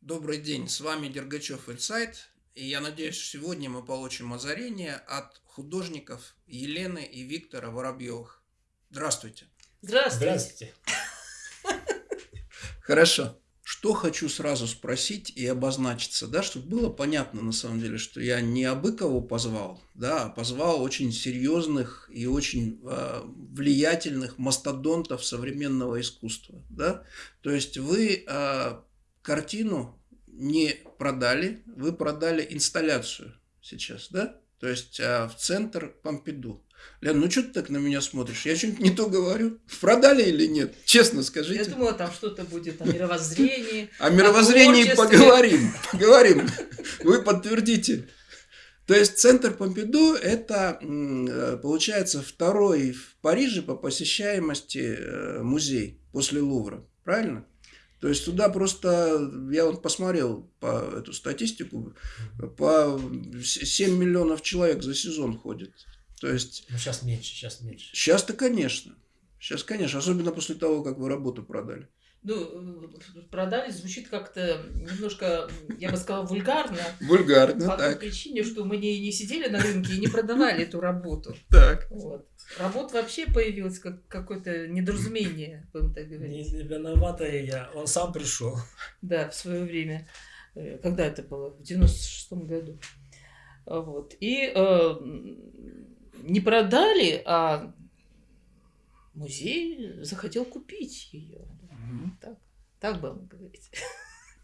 Добрый день, с вами Дергачев Инсайт, и я надеюсь, что сегодня мы получим озарение от художников Елены и Виктора Воробьевых. Здравствуйте. Здравствуйте. Здравствуйте. Хорошо. Что хочу сразу спросить и обозначиться, да, чтобы было понятно на самом деле, что я не Абыкову позвал, да, а позвал очень серьезных и очень э, влиятельных мастодонтов современного искусства, да. То есть вы э, картину не продали, вы продали инсталляцию сейчас, да? То есть э, в центр Помпиду. Лен, ну что ты так на меня смотришь? Я что-нибудь не то говорю? Продали или нет? Честно скажите. Я думала, там что-то будет о мировоззрении. О мировоззрении поговорим. Поговорим. Вы подтвердите. То есть центр Помпиду – это, получается, второй в Париже по посещаемости э, музей после Лувра. Правильно? То есть туда просто, я вот посмотрел по эту статистику, по 7 миллионов человек за сезон ходит. То есть... Ну, сейчас меньше, сейчас меньше. Сейчас-то, конечно. Сейчас, конечно, особенно после того, как вы работу продали. Ну, продали звучит как-то немножко, я бы сказала, вульгарно. Вульгарно, По так. той причине, что мы не, не сидели на рынке и не продавали эту работу. Так. Вот. Работа вообще появилась как какое-то недоразумение, будем так Не, говорить. не виноватая я, он сам пришел. Да, в свое время. Э, Когда это было? В 96-м году. Вот. И э, не продали, а музей захотел купить ее. Мгм. Так, так будем говорить.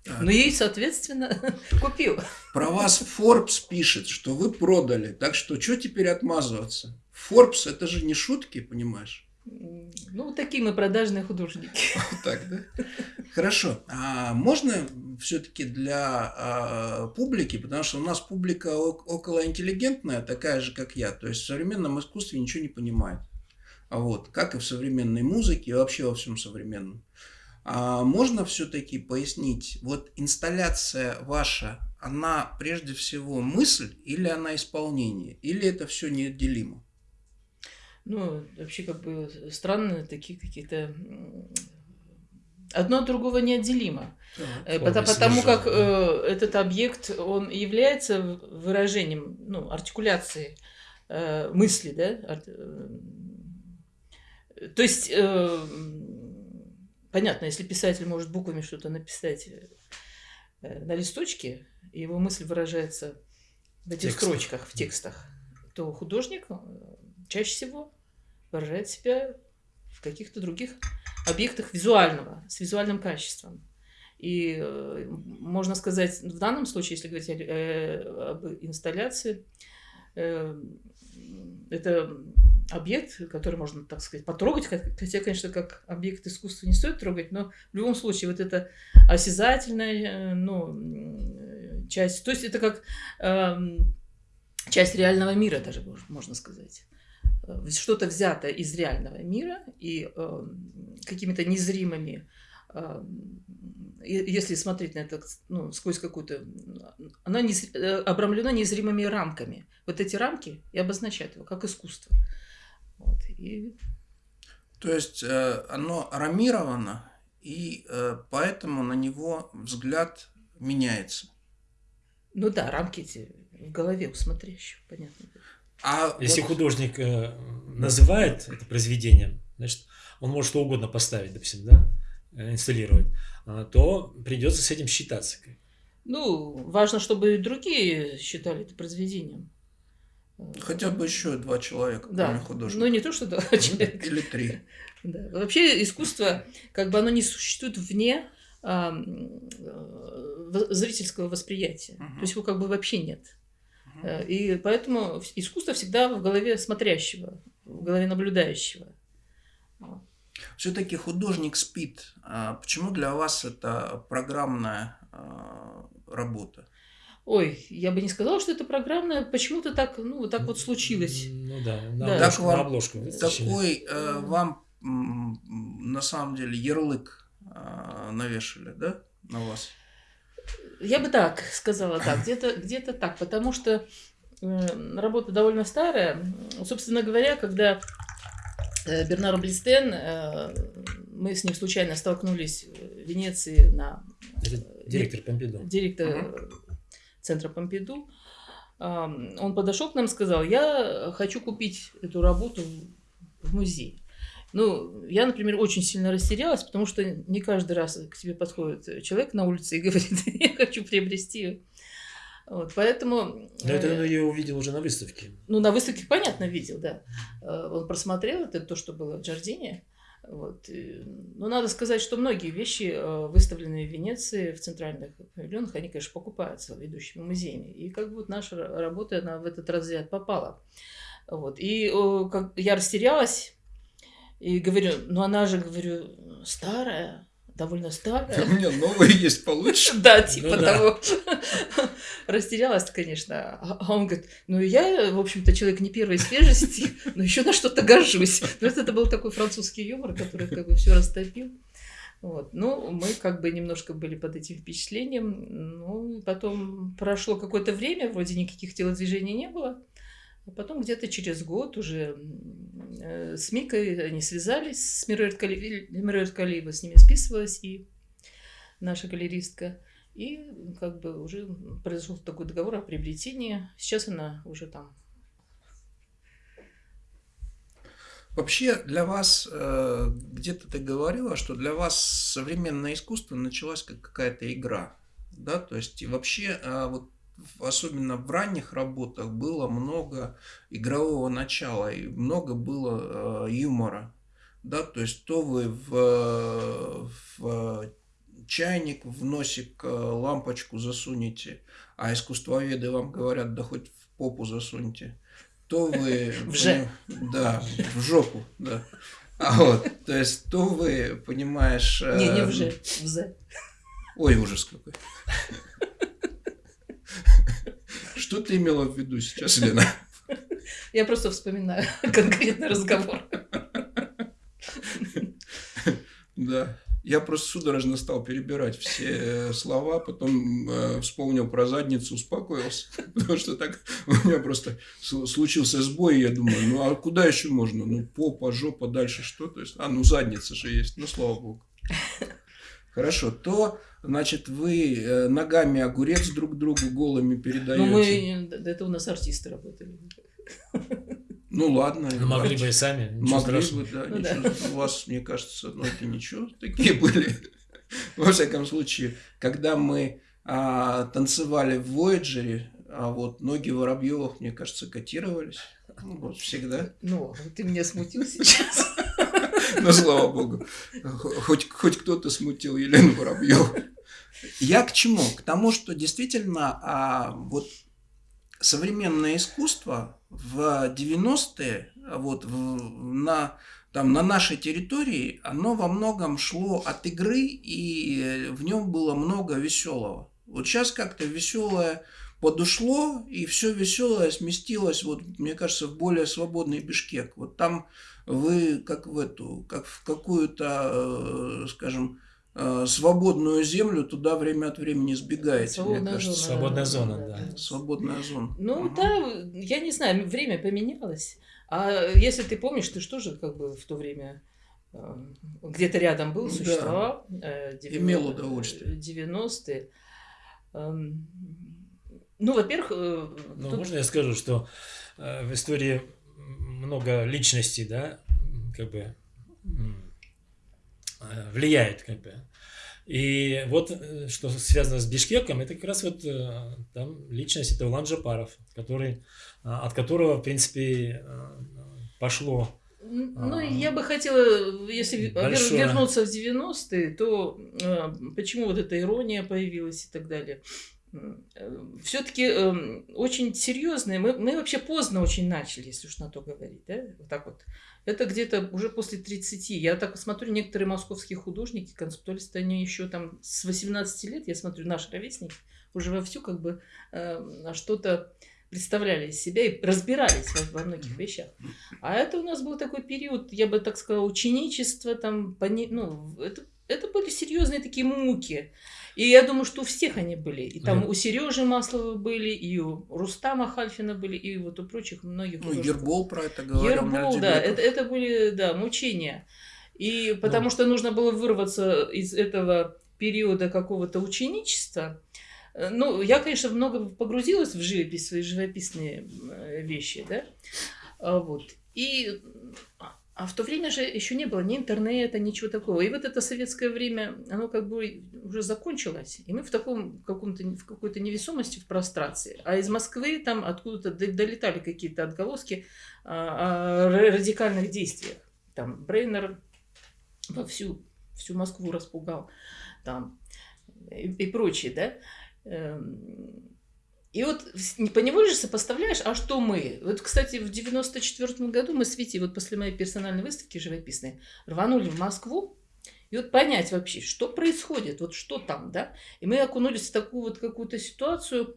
Так. Ну и, соответственно, купил. Про вас Forbes пишет, что вы продали. Так что, что теперь отмазываться? Forbes – это же не шутки, понимаешь? Ну, такие мы продажные художники. Вот так, да? Хорошо. А можно все-таки для а, публики, потому что у нас публика о- околоинтеллигентная, такая же, как я, то есть в современном искусстве ничего не понимает. А вот, как и в современной музыке, и вообще во всем современном. А можно все-таки пояснить, вот инсталляция ваша, она прежде всего мысль или она исполнение, или это все неотделимо? Ну, вообще, как бы странные такие какие-то... Одно от другого неотделимо. Э, Форма пота- Потому как содержания. э, этот объект, он является выражением, ну, артикуляции э, мысли, да? То есть, э, понятно, если писатель может буквами что-то написать э, на листочке, и его мысль выражается в этих Текстах. строчках, в текстах, то художник э, чаще всего выражает себя в каких-то других объектах визуального, с визуальным качеством. И э, можно сказать, в данном случае, если говорить об инсталляции, это объект, который можно, так сказать, потрогать, хот- хотя, конечно, как объект искусства не стоит трогать, но в любом случае вот это осязательная, э, ну, часть, то есть это как эм, часть реального мира даже, мож- можно сказать. Э, Что-то взято из реального мира и эм, какими-то незримыми эм, если смотреть на это ну, сквозь какую-то... Оно нез- э, обрамлено незримыми рамками. Вот эти рамки и обозначают его как искусство. Вот. И То есть э, оно рамировано, и э, поэтому на него взгляд меняется. Ну да, рамки эти в голове у смотрящего, понятно. А Если вот- художник э, называет это произведением, значит, он может что угодно поставить, допустим, да, инсталлировать, а, то придется с этим считаться. Ну, важно, чтобы и другие считали это произведением. Хотя бы еще два человека, Да, кроме художника. ну не то, что два человека. Или три. Да. Вообще искусство, как бы оно не существует вне а, э, зрительского восприятия. Мгм. То есть его как бы вообще нет. Э, И поэтому искусство всегда в голове смотрящего, в голове наблюдающего. Все-таки художник спит. А почему для вас это программная а, работа? Ой, я бы не сказала, что это программное, почему-то так, ну, вот так вот случилось. Ну да, на Да. обложку. Так вам- на обложку. Такой э, вам на самом деле ярлык а, навешали, да, на вас? Я бы так сказала, так, где-то где так, потому что э, работа довольно старая. Собственно говоря, когда э, Бернар Блистен, э, мы с ним случайно столкнулись в Венеции на Это Директор Помпиду. Директор центра Помпиду. Он подошел к нам и сказал, я хочу купить эту работу в музей. Ну, я, например, очень сильно растерялась, потому что не каждый раз к тебе подходит человек на улице и говорит, я хочу приобрести вот, поэтому... Но это я ее увидел уже на выставке. Ну, на выставке, понятно, видел, да. Э, он просмотрел это, то, что было в Джардине. Вот. Но надо сказать, что многие вещи, э, выставленные в Венеции, в центральных павильонах, они, конечно, покупаются ведущими музеями. И как бы вот наша работа, она в этот разряд попала. Вот. И как, я растерялась и говорю, ну она же, говорю, старая, довольно старая. У меня новые есть получше. Да, типа ну того. Растерялась, конечно. А он говорит, ну я, в общем-то, человек не первой свежести, но еще на что-то горжусь. То есть это был такой французский юмор, который как бы все растопил. Вот. Ну, мы как бы немножко были под этим впечатлением. Ну, потом прошло какое-то время, вроде никаких телодвижений не было. А потом где-то через год уже э, с Микой они связались, с Мирой Калиева с ними списывалась, и наша галеристка. И как бы уже произошел такой договор о приобретении. Сейчас она уже там. Вообще для вас, э, где-то ты говорила, что для вас современное искусство началось как какая-то игра. Да, то есть вообще э, вот особенно в ранних работах было много игрового начала и много было э, юмора. Да, то есть то вы в, в чайник, в носик э, лампочку засунете, а искусствоведы вам говорят, да хоть в попу засуньте, то вы... В же. Да, в жопу, да. А вот, то есть, то вы, понимаешь... Не, не в же, в зе. Ой, ужас какой. Что ты имела в виду сейчас, Лена? Я просто вспоминаю конкретный разговор. Да. Я просто судорожно стал перебирать все э, слова, потом э, вспомнил про задницу, успокоился, потому что так у меня просто случился сбой, я думаю, ну а куда еще можно? Ну попа, жопа, дальше что? То есть, а ну задница же есть, ну слава богу. Хорошо, то, значит, вы э, ногами огурец друг другу голыми передаете. Ну, мы, это у нас артисты работали. Ну ладно. Ну, могли бы и сами. Могли бы, да. Ну, да. У вас, мне кажется, ну это ничего, такие были. Во всяком случае, когда мы а, танцевали в Вояджере, а вот ноги Воробьевых, мне кажется, котировались. Ну, вот всегда. Ну, ты меня смутил сейчас. Ну, слава богу. Хоть, хоть кто-то смутил Елену Воробьеву. Я к чему? К тому, что действительно а, вот современное искусство в 90-е вот, на, там, на нашей территории, оно во многом шло от игры, и в нем было много веселого. Вот сейчас как-то веселое подушло, и все веселое сместилось, вот, мне кажется, в более свободный Бишкек. Вот там вы как в эту, как в какую-то, э, скажем, свободную землю туда время от времени сбегаете, Свободная мне кажется. Зона, Свободная зона, да. да. Свободная зона. Ну угу. да, я не знаю, время поменялось. А если ты помнишь, ты что же как бы в то время э, где-то рядом был, существовал. Да. 90, Имел удовольствие. 90-е. Эм, ну, во-первых... Ну, тут... можно я скажу, что в истории много личностей, да, как бы э, влияет, как бы. И вот, э, что связано с Бишкеком, это как раз вот э, там личность, это Улан Джапаров, который, от которого, в принципе, пошло ну, я бы хотела, если большое... вернуться в 90-е, то почему вот эта ирония появилась и так далее. Э, все-таки э, очень серьезные. Мы, мы вообще поздно очень начали, если уж на то говорить. Да? Вот так вот. Это где-то уже после 30. Я так смотрю, некоторые московские художники, концептуалисты, они еще там с 18 лет, я смотрю, наш ровесник, уже вовсю как бы э, что-то представляли из себя и разбирались во, во многих вещах. А это у нас был такой период, я бы так сказала, ученичества, там, пони, ну, это, это были серьезные такие муки. И я думаю, что у всех они были. И там да. у Сережи Маслова были, и у Рустама Хальфина были, и вот у прочих многих. Ну, Ербол про это говорил. Ербол, да, это, это были, да, мучения. И потому да. что нужно было вырваться из этого периода какого-то ученичества, э, ну, я, конечно, много погрузилась в живопись, свои живописные э, вещи, да, а, вот. И а в то время же еще не было ни интернета, ничего такого. И вот это советское время, оно как бы уже закончилось. И мы в таком каком-то, в какой-то невесомости в прострации. А из Москвы там откуда-то долетали какие-то отголоски о радикальных действиях. Там Брейнер во всю, Москву распугал. Там и, и прочее, да. И вот поневоле же сопоставляешь, а что мы? Вот, кстати, в 94 году мы с Витей, вот после моей персональной выставки живописной, рванули в Москву, и вот понять вообще, что происходит, вот что там, да? И мы окунулись в такую вот какую-то ситуацию,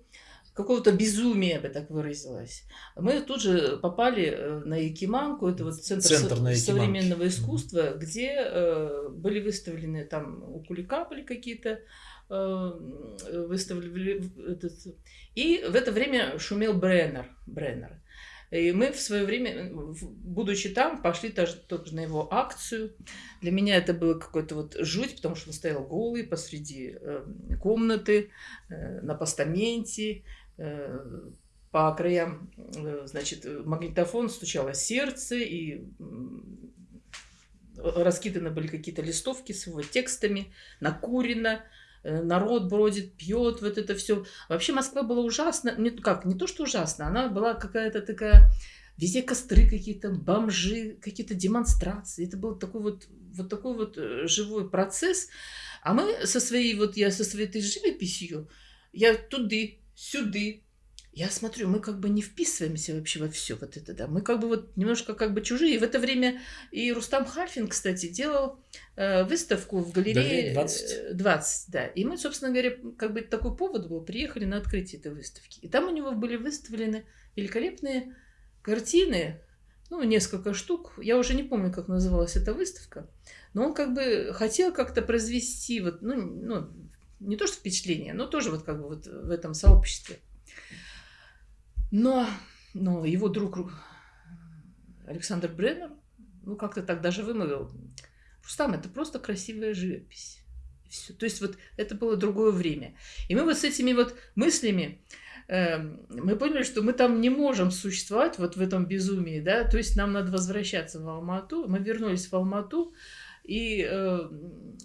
какого-то безумия, я бы так выразилась. Мы тут же попали э, на Якиманку, это вот центр, центр современного искусства, где э, были выставлены там у Кулика были какие-то выставили этот... И в это время шумел Бреннер. Бреннер. И мы в свое время, будучи там, пошли тоже, тоже на его акцию. Для меня это было какой-то вот жуть, потому что он стоял голый посреди э, комнаты, э, на постаменте, э, по краям, э, значит, магнитофон стучало сердце, и раскиданы были какие-то листовки с его текстами, накурено. Э, народ бродит, пьет, вот это все. Вообще Москва была ужасно, не, как, не то что ужасно, она была какая-то такая, везде костры какие-то, бомжи, какие-то демонстрации. Это был такой вот, вот такой вот э, живой процесс. А мы со своей, вот я со своей этой живописью, я туды, сюды, я смотрю, мы как бы не вписываемся вообще во все вот это, да. Мы как бы вот немножко как бы чужие. И в это время и Рустам Хальфин, кстати, делал э, выставку в галерее 20. 20, э, да. И мы, собственно говоря, как бы такой повод был, приехали на открытие этой выставки. И там у него были выставлены великолепные картины, ну, несколько штук. Я уже не помню, как называлась эта выставка. Но он как бы хотел как-то произвести вот, ну, ну, не то что впечатление, но тоже вот как бы вот в этом сообществе. Но, но его друг Александр Бреннер, ну, как-то так даже вымовил, Рустам, это просто красивая живопись. Все. То есть вот это было другое время. И мы вот с этими вот мыслями, э, мы поняли, что мы там не можем существовать вот в этом безумии, да, то есть нам надо возвращаться в Алмату. Мы вернулись в Алмату, и, э,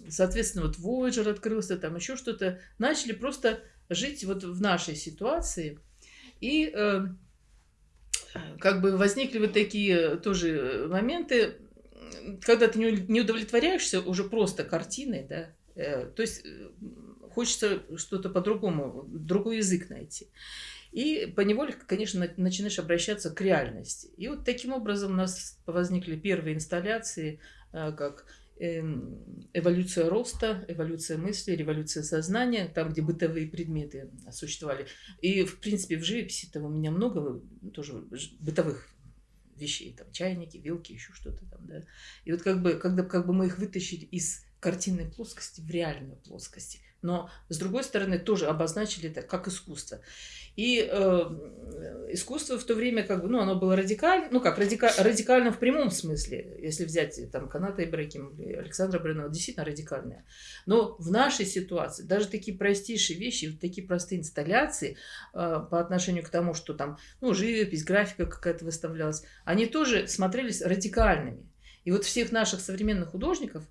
соответственно, вот Voyager открылся, там еще что-то. Начали просто жить вот в нашей ситуации – и э, как бы возникли вот такие тоже моменты, когда ты не удовлетворяешься уже просто картиной, да, э, то есть э, хочется что-то по-другому, другой язык найти. И поневоле, конечно, начинаешь обращаться к реальности. И вот таким образом у нас возникли первые инсталляции, э, как эволюция роста, эволюция мысли, революция сознания, там, где бытовые предметы существовали. И, в принципе, в живописи там у меня много тоже бытовых вещей, там, чайники, вилки, еще что-то там, да. И вот как бы, когда как бы мы их вытащили из картинной плоскости в реальную плоскость, но с другой стороны тоже обозначили это как искусство. И э, искусство в то время, как бы, ну, оно было радикально, ну, как радика, радикально в прямом смысле, если взять там Каната Ибрагим или Александра Бринова, действительно радикальное. Но в нашей ситуации даже такие простейшие вещи, вот такие простые инсталляции э, по отношению к тому, что там, ну, живопись, графика какая-то выставлялась, они тоже смотрелись радикальными. И вот всех наших современных художников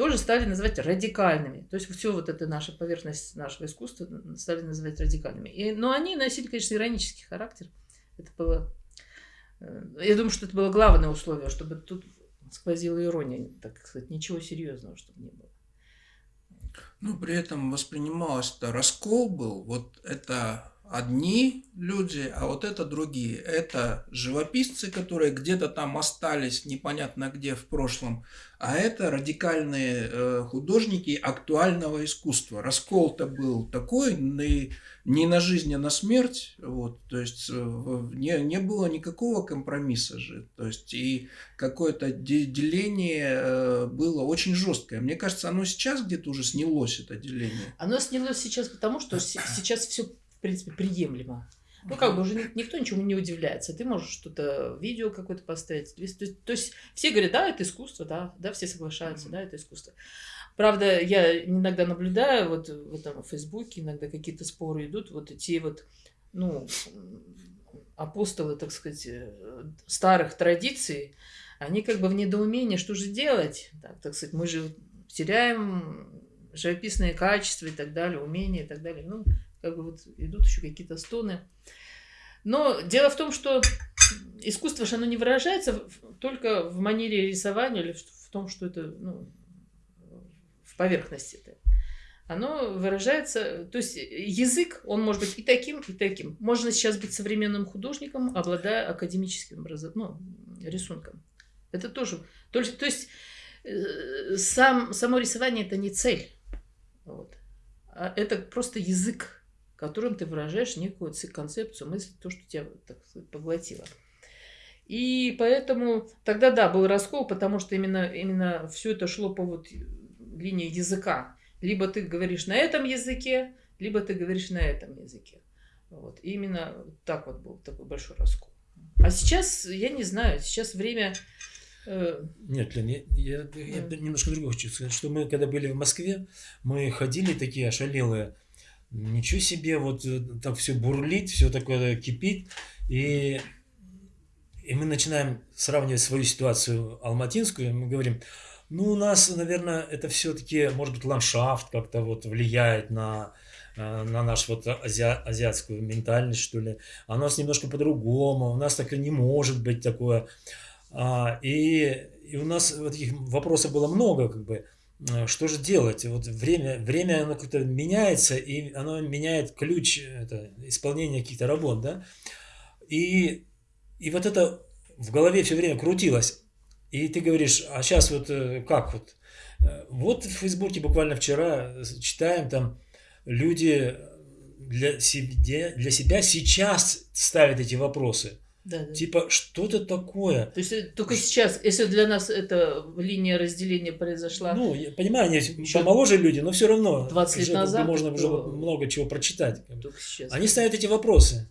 тоже стали называть радикальными. То есть все вот это наша поверхность нашего искусства стали называть радикальными. И, но они носили, конечно, иронический характер. Это было... Э, я думаю, что это было главное условие, чтобы тут сквозила ирония, так сказать, ничего серьезного, чтобы не было. Ну, при этом воспринималось-то раскол был, вот это одни люди, а вот это другие. Это живописцы, которые где-то там остались непонятно где в прошлом, а это радикальные э, художники актуального искусства. Раскол-то был такой, не, на жизнь, а на смерть. Вот, то есть э, не, не было никакого компромисса же. То есть и какое-то деление э, было очень жесткое. Мне кажется, оно сейчас где-то уже снялось, это деление. Оно снялось сейчас потому, что сейчас все в принципе, приемлемо. Ну, как бы уже никто ничему не удивляется. Ты можешь что-то, видео какое-то поставить. То есть, то есть все говорят, да, это искусство, да, да, все соглашаются, да, это искусство. Правда, я иногда наблюдаю, вот в этом Фейсбуке иногда какие-то споры идут, вот эти вот, ну, апостолы, так сказать, э, старых традиций, они как бы в недоумении, что же делать? Так, так сказать, мы же теряем живописные качества и так далее, умения и так далее. Ну, как бы вот идут еще какие-то стоны. Но дело в том, что искусство же оно не выражается только в манере рисования или в том, что это ну, в поверхности это. Оно выражается, то есть язык, он может быть и таким, и таким. Можно сейчас быть современным художником, обладая академическим ну, рисунком. Это тоже. То есть, то есть э, сам, само рисование это не цель. Вот. А это просто язык которым ты выражаешь некую концепцию, мысль, то, что тебя, так сказать, поглотило. И поэтому тогда, да, был раскол, потому что именно, именно все это шло по вот линии языка. Либо ты говоришь на этом языке, либо ты говоришь на этом языке. Вот. И именно так вот был такой большой раскол. А сейчас, я не знаю, сейчас время... Э... Нет, Лен, я, я, я немножко другое хочу сказать, что мы, когда были в Москве, мы ходили такие ошалелые, ничего себе, вот э, так все бурлит, все такое кипит. И, и мы начинаем сравнивать свою ситуацию алматинскую, мы говорим, ну, у нас, наверное, это все-таки, может быть, ландшафт как-то вот влияет на, э, на нашу вот ази, азиатскую ментальность, что ли. А у нас немножко по-другому, у нас так и не может быть такое. А, и, и у нас вот таких вопросов было много, как бы. Э, что же делать? Вот время, время оно как-то меняется, и оно меняет ключ это, исполнения каких-то работ, да? И, и вот это в голове все время крутилось. И ты говоришь, а сейчас вот э, как вот? Э, вот в Фейсбуке буквально вчера читаем там, люди для себя, для себя сейчас ставят эти вопросы. Да, да. Типа, что-то такое. То есть э, только сейчас, если для нас эта линия разделения произошла. Ну, я понимаю, они еще помоложе люди, но все равно. 20 лет назад. Можно уже много чего прочитать. Только сейчас. Они ставят эти вопросы.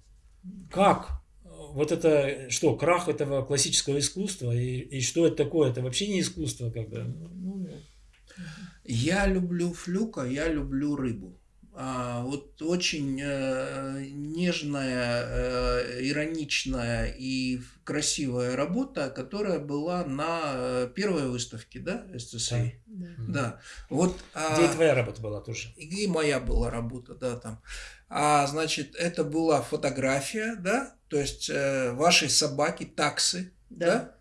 Как? Вот это что, крах этого классического искусства? И, и что это такое? Это вообще не искусство, как бы. Ну, да. Я люблю флюка, я люблю рыбу. А, вот очень э, нежная, э, ироничная и красивая работа, которая была на э, первой выставке, да, СЦСИ? Да. да. Вот, а Где а, и твоя работа была тоже? И моя была работа, да, там. А, значит, это была фотография, да, то есть э, вашей собаки, таксы, да, да?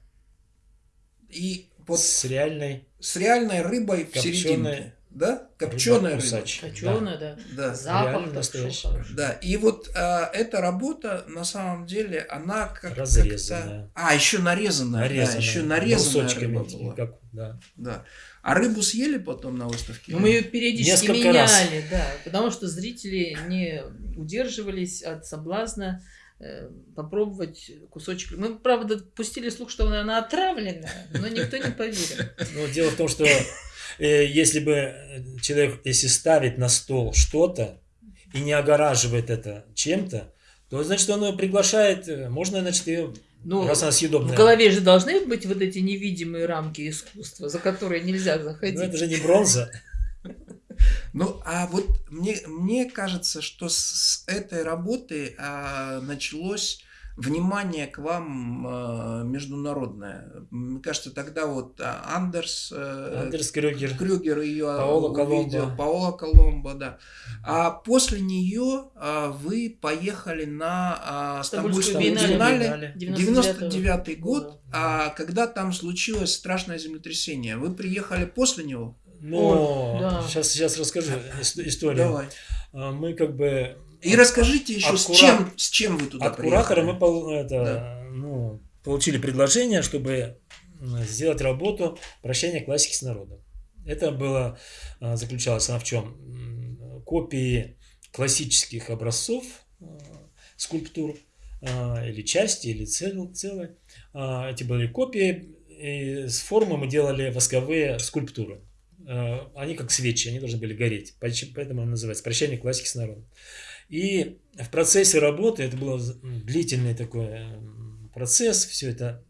и вот с реальной с реальной рыбой в середине да? Копченая рыба. Копченая, да. да. Запах настоящий. Да, и вот а, эта работа, на самом деле, она как Разрезанная. А, еще нарезанная. нарезанная. Да, еще нарезанная рыба была. Как, да. да. А рыбу съели потом на выставке? Ну, мы ее периодически Несколько меняли, раз. да, потому что зрители не удерживались от соблазна э, попробовать кусочек. Мы, правда, пустили слух, что она отравленная, но никто не поверил. Ну, дело в том, что если бы э, человек, если ставит на стол что-то и не огораживает это чем-то, то значит он приглашает, э, можно, значит, ее ну, раз она съедобная. В голове же должны быть вот эти невидимые рамки искусства, за которые нельзя заходить. Ну, это же не бронза. Ну, а вот мне, мне кажется, что с этой работы а, началось внимание к вам э, международное. Мне кажется, тогда вот а, Андерс, э, Андерс Крюгер, Крюгер ее Паола увидел, Коломбо. Паола Коломбо, да. А после нее а, вы поехали на а, Стамбульскую биеннале, 99 год, а, когда там случилось страшное землетрясение. Вы приехали после него? Ну, да. сейчас, сейчас расскажу историю. Давай. А, мы как бы и расскажите еще, от с, чем, с чем вы туда От приехали? куратора мы это, да. ну, получили предложение, чтобы сделать работу «Прощание классики с народом». Это было, а, заключалось она в чем? Копии классических образцов а, скульптур а, или части, или цел, целые. Эти были копии, и с формы мы делали восковые скульптуры. Они как свечи, они должны были гореть. Поэтому называется «Прощание классики с народом». И в процессе работы, это был длительный такой процесс, все это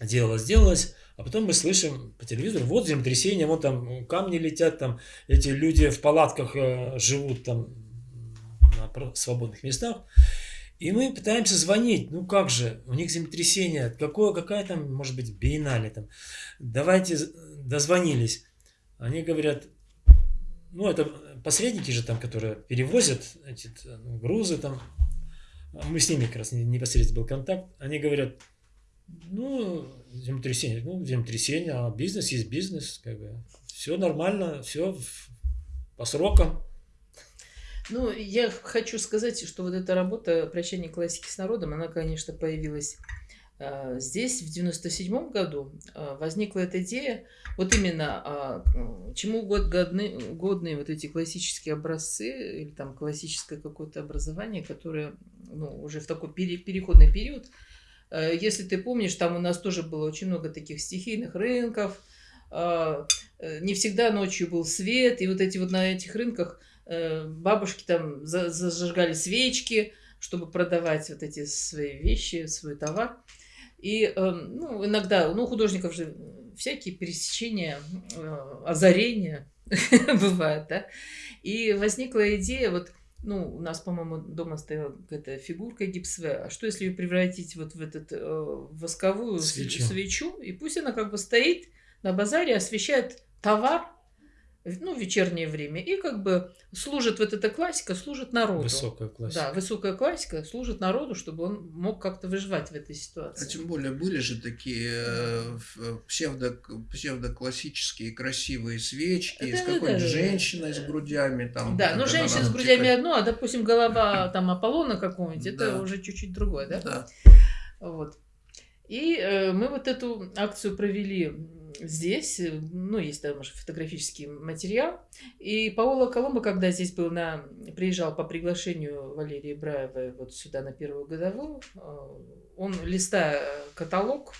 делалось, делалось, а потом мы слышим по телевизору, вот землетрясение, вот там камни летят, там эти люди в палатках э, живут там на свободных местах. И мы пытаемся звонить, ну как же, у них землетрясение, какое, какая там, может быть, биеннале там. Давайте, дозвонились. Они говорят, ну это посредники же там, которые перевозят эти ну, грузы там. Мы с ними как раз непосредственно был контакт. Они говорят, ну, землетрясение, ну, землетрясение, а бизнес есть бизнес, как бы. Все нормально, все по срокам. Ну, я хочу сказать, что вот эта работа «Прощание классики с народом», она, конечно, появилась здесь в 97 году. Э, возникла эта идея, вот именно э, чему год годны, годные вот эти классические образцы или там классическое какое-то образование, которое ну, уже в такой пере, переходный период. Э, если ты помнишь, там у нас тоже было очень много таких стихийных рынков, э, э, не всегда ночью был свет, и вот эти вот на этих рынках Э, бабушки там зажигали свечки, чтобы продавать вот эти свои вещи, свой товар. И эм, ну, иногда, ну, у художников же всякие пересечения, э, озарения бывают, да. И возникла идея, вот, ну, у нас, по-моему, дома стояла какая-то фигурка гипсовая, а что если ее превратить вот в этот э, восковую свечу. свечу, и пусть она как бы стоит на базаре, освещает товар, ну, вечернее время. И как бы служит вот эта классика, служит народу. Высокая классика. Да, высокая классика служит народу, чтобы он мог как-то выживать в этой ситуации. А тем более были же такие э, псевдо, псевдоклассические красивые свечки да, с какой-то да, женщиной да. с грудями. Там, да, но женщина с грудями текать. одно, а, допустим, голова там Аполлона какого-нибудь, это да. уже чуть-чуть другое, да? Да. Вот. И э, мы вот эту акцию провели здесь, э, ну, есть там уже фотографический материал. И Паоло Коломбо, когда здесь был на... приезжал по приглашению Валерии Браевой вот сюда на первую годовую, э, он, листая каталог,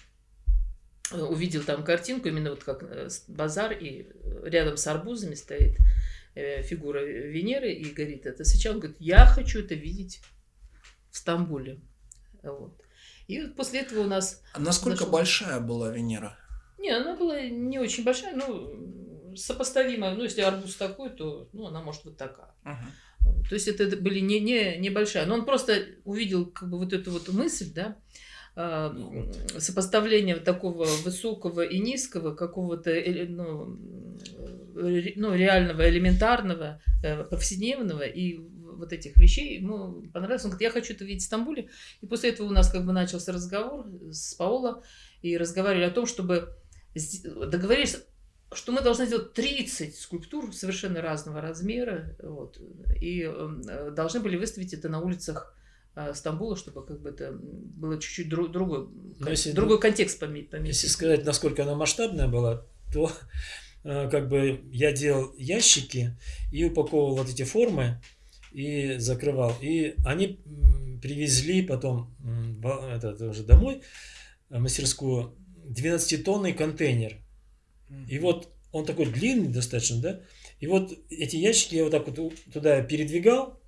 э, увидел там картинку, именно вот как базар, и рядом с арбузами стоит фигура Венеры, и говорит, это сейчас, он говорит, я хочу это видеть в Стамбуле. Вот. И вот после этого у нас... А насколько нашел... большая была Венера? Не, она была не очень большая, ну, сопоставимая. Ну, если арбуз такой, то ну, она может быть такая. Uh-huh. То есть это были не, не, небольшая. Но он просто увидел как бы вот эту вот мысль, да, а, сопоставление такого высокого и низкого, какого-то ну, ну, реального, элементарного, э, повседневного и вот этих вещей ему понравилось. Он говорит, я хочу это видеть в Стамбуле. И после этого у нас как бы начался разговор с Паоло, и разговаривали о том, чтобы договорились, что мы должны сделать 30 скульптур совершенно разного размера, вот, и э, должны были выставить это на улицах э, Стамбула, чтобы как бы это было чуть-чуть друг, другой, если, другой контекст пометить. Если сказать, насколько она масштабная была, то э, как бы я делал ящики и упаковывал вот эти формы и закрывал. И они привезли потом это, уже домой, мастерскую, 12-тонный контейнер. И вот он такой длинный достаточно, да? И вот эти ящики я вот так вот туда передвигал.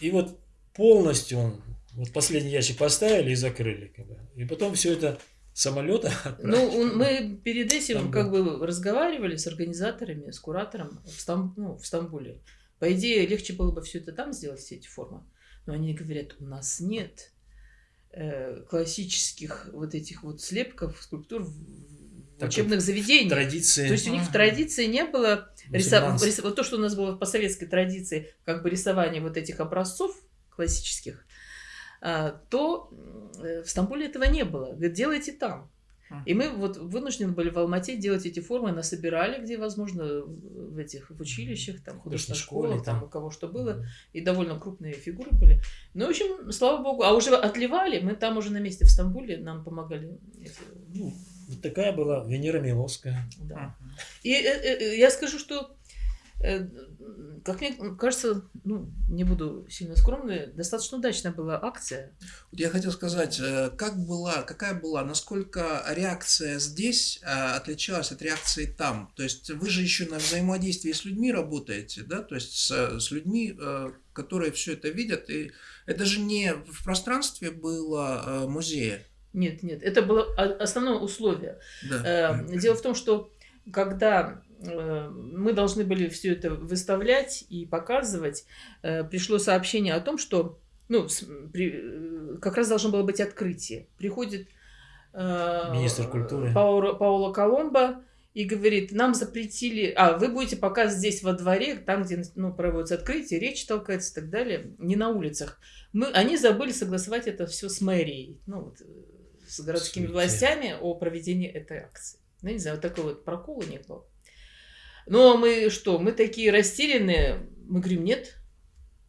И вот полностью он, вот последний ящик поставили и закрыли. И потом все это самолета. Ну, мы перед этим Стамбул. как бы разговаривали с организаторами, с куратором в, Стам, ну, в Стамбуле. По идее, легче было бы все это там сделать, все эти формы. Но они говорят, у нас нет классических вот этих вот слепков, скульптур в так учебных заведениях. Традиции. То есть у них в традиции не было рисов... рис... вот то, что у нас было по советской традиции, как бы рисование вот этих образцов классических, а, то э, в Стамбуле этого не было. Говорит, делайте там. И мы вот вынуждены были в Алмате делать эти формы, насобирали, где возможно, в этих в училищах, там, художественной школе, там, у кого что было, и довольно крупные фигуры были. Ну, в общем, слава богу, а уже отливали, мы там уже на месте в Стамбуле, нам помогали. Эти... Ну, такая была Венера Миловская. Да. И э, э, я скажу, что э, как мне кажется, ну, не буду сильно скромной, достаточно удачная была акция. Я хотел сказать, э, как была, какая была, насколько реакция здесь э, отличалась от реакции там? То есть вы же еще на взаимодействии с людьми работаете, да? То есть с, с людьми, э, которые все это видят. И это же не в пространстве было музея. Нет, нет, это было основное условие. Да. Дело в том, что когда Э, мы должны были все это выставлять и показывать. Э, пришло сообщение о том, что ну, при, э, как раз должно было быть открытие. Приходит министр культуры Паула, Паула Коломбо и говорит, нам запретили, а вы будете показывать здесь во дворе, там, где ну, проводится открытие, речь толкается и так далее, не на улицах. Мы, они забыли согласовать это все с мэрией, ну, вот, с городскими Суете. властями о проведении этой акции. Ну, не знаю, вот такой вот прокол у них был. Но мы что, мы такие растерянные? Мы говорим, нет,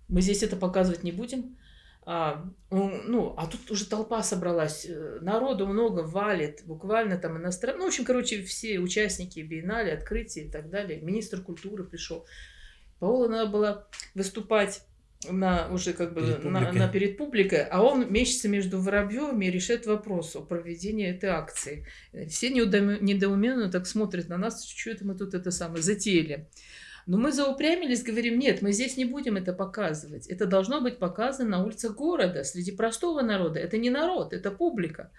мы здесь это показывать не будем. А, ну, а тут уже толпа собралась, э, народу много валит, буквально там иностранные, ну, в общем, короче, все участники биеннале, открытия и так далее. Министр культуры пришел. Паула надо было выступать на уже как бы перед на, на перед публикой, а он мечется между Воробьевыми и решает вопрос о проведении этой акции. Все недоуменно так смотрят на нас, что это мы тут это самое затеяли. Но мы заупрямились, говорим, нет, мы здесь не будем это показывать. Это должно быть показано на улицах города, среди простого народа. Это не народ, это публика.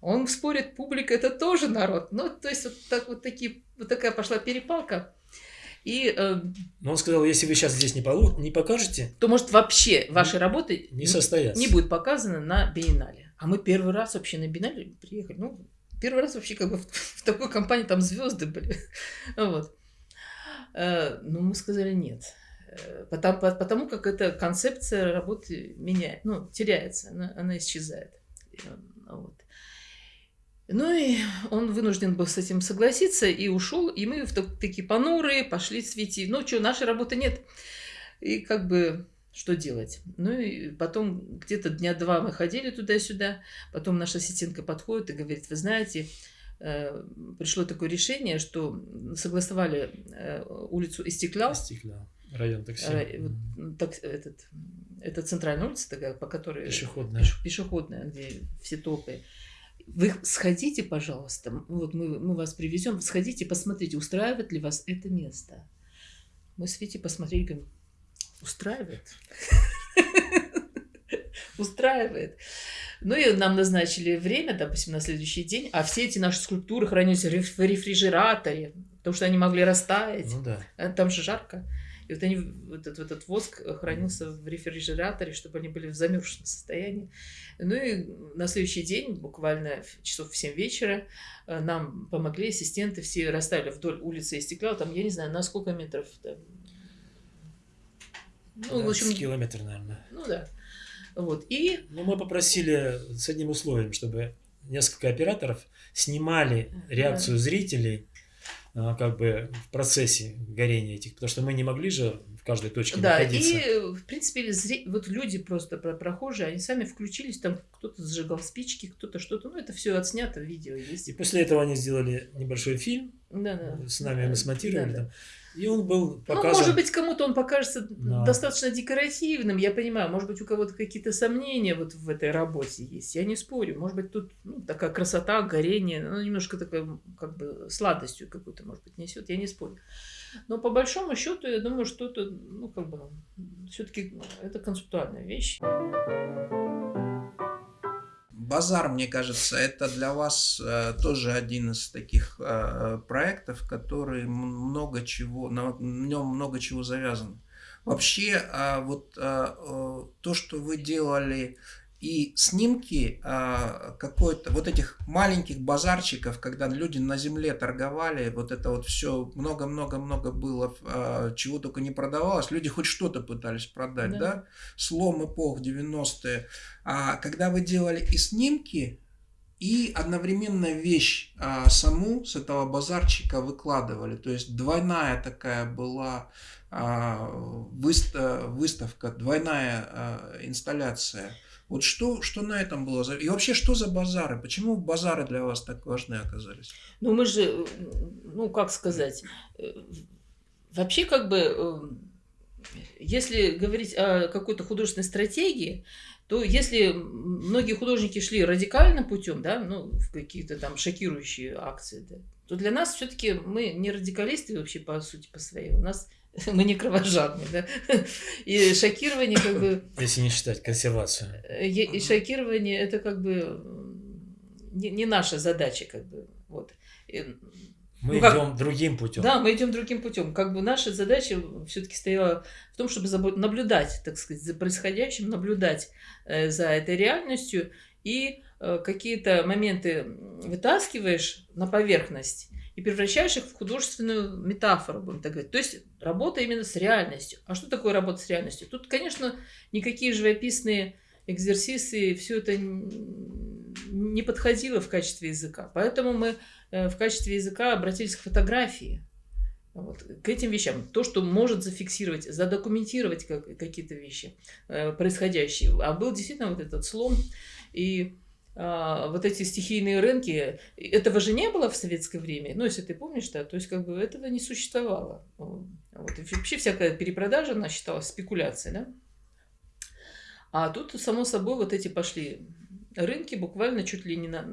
Он спорит, публика это тоже народ. Ну, то есть вот, так, вот, такие, вот такая пошла перепалка. И, э, Но он сказал, если вы сейчас здесь не, полу не покажете, то может вообще ваши работы не состоятся. Не будет показаны на биеннале. А мы первый раз вообще на биеннале приехали. Ну, первый раз вообще как бы в, в такой компании там звезды были. вот. Э, ну, мы сказали нет. Э, потому, потому как эта концепция работы меняет, ну, теряется, она, она исчезает. Вот. Ну и он вынужден был с этим согласиться и ушел, и мы в такие понурые пошли светить. Ну что, нашей работы нет. И как бы что делать? Ну и потом где-то дня два мы ходили туда-сюда, потом наша ассистентка подходит и говорит, вы знаете, э, пришло такое решение, что согласовали э, улицу Истеклял. Истеклял. Район такси. Э, так, этот, это центральная улица такая, по которой... Пешеходная. Пешеходная, где все топы. Вы сходите, пожалуйста, вот мы, мы вас привезем, сходите, посмотрите, устраивает ли вас это место. Мы с Витей посмотрели, говорим, устраивает. Устраивает. Ну и нам назначили время, допустим, на следующий день, а все эти наши скульптуры хранились в рефрижераторе, потому что они могли растаять. Ну да. Э, там же жарко. И вот они, вот этот, этот воск хранился в рефрижераторе, чтобы они были в замерзшем состоянии. Ну и на следующий день, буквально часов в 7 вечера, э, нам помогли ассистенты, все расставили вдоль улицы и стекла, там, я не знаю, на сколько метров. Там... Ну, да, в общем, километр, наверное. Ну да. Вот. И... Ну, мы попросили с одним условием, чтобы несколько операторов снимали реакцию да. зрителей как бы в процессе горения этих, потому что мы не могли же в каждой точке да, находиться. и в принципе вот люди просто прохожие, они сами включились, там кто-то зажигал спички, кто-то что-то, ну это все отснято, видео есть. И после этого они сделали небольшой фильм, да, да. с нами мы смонтировали да, там. И он был показан... Ну, может быть, кому-то он покажется да. достаточно декоративным, я понимаю. Может быть, у кого-то какие-то сомнения вот в этой работе есть. Я не спорю. Может быть, тут ну, такая красота, горение, ну, немножко такая, как бы, сладостью какую-то, может быть, несет. Я не спорю. Но по большому счету, я думаю, что это, ну, как бы, все-таки это концептуальная вещь. Базар, мне кажется, это для вас э, тоже один из таких э, проектов, который много чего, на, на нем много чего завязано. Вообще, э, вот э то, что вы делали и снимки а, какой-то вот этих маленьких базарчиков, когда люди на земле торговали, вот это вот все много-много-много было, а, чего только не продавалось, люди хоть что-то пытались продать, да, да? слом эпох 90-е. А когда вы делали и снимки, и одновременно вещь а, саму с этого базарчика выкладывали, то есть двойная такая была а, выставка, двойная а, инсталляция. Вот что, что на этом было? И вообще, что за базары? Почему базары для вас так важны оказались? Ну, мы же, ну, как сказать, Вообще, как бы, эм, если говорить о какой-то художественной стратегии, то если многие художники шли радикальным путем, да, ну, в какие-то там шокирующие акции, да, то для нас все-таки мы не радикалисты вообще по сути по своей. У нас мы не кровожадные, да. И шокирование как бы... Если не считать консервацию. Э, и шокирование это как бы не, не наша задача, как бы. Вот. Мы ну, идем как, другим путем. Да, мы идем другим путем. Как бы наша задача все-таки стояла в том, чтобы наблюдать, так сказать, за происходящим, наблюдать э, за этой реальностью и э, какие-то моменты вытаскиваешь на поверхность и превращаешь их в художественную метафору, будем так говорить. То есть работа именно с реальностью. А что такое работа с реальностью? Тут, конечно, никакие живописные экзерсисы, все это не подходило в качестве языка. Поэтому мы э, в качестве языка обратились к фотографии. Вот, к этим вещам. То, что может зафиксировать, задокументировать как, какие-то вещи э, происходящие. А был действительно вот этот слом. И вот эти стихийные рынки, этого же не было в советское время, ну, если ты помнишь, да, то есть как бы этого не существовало. Вот. И вообще всякая перепродажа, она считалась спекуляцией, да. А тут, само собой, вот эти пошли рынки буквально чуть ли не на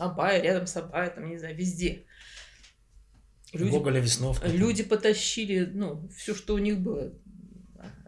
Абая, рядом с Абая, там, не знаю, везде. Люди, Гоголя Весновка. Люди потащили, ну, все, что у них было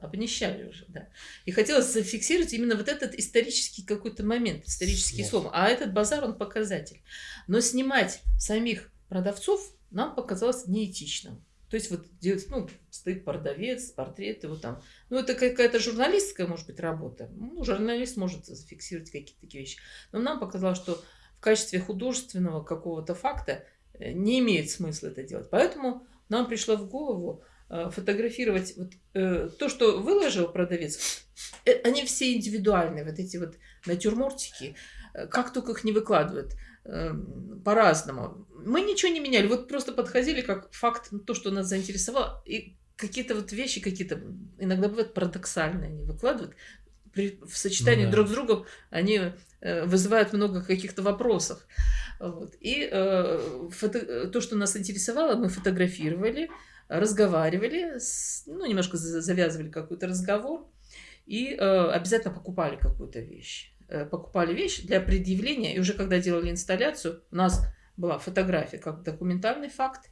обнищали уже, да. И хотелось зафиксировать именно вот этот исторический какой-то момент, исторический слом. А этот базар, он показатель. Но снимать самих продавцов нам показалось неэтичным. То есть вот делать, ну, стоит продавец, портреты, вот там. Ну, это какая-то журналистская, может быть, работа. Ну, журналист может зафиксировать какие-то такие вещи. Но нам показалось, что в качестве художественного какого-то факта э, не имеет смысла это делать. Поэтому нам пришло в голову фотографировать вот, э, то, что выложил продавец, э, они все индивидуальные, вот эти вот натюрмортики, э, как только их не выкладывают, э, по-разному. Мы ничего не меняли, вот просто подходили как факт, то, что нас заинтересовало, и какие-то вот вещи, какие-то иногда бывают парадоксальные, они выкладывают, при, в сочетании ну, да. друг с другом они э, вызывают много каких-то вопросов. Вот. И э, фото, то, что нас интересовало, мы фотографировали, разговаривали, с, ну, немножко завязывали какой-то разговор и э, обязательно покупали какую-то вещь. Э, покупали вещь для предъявления, и уже когда делали инсталляцию, у нас была фотография как документальный факт,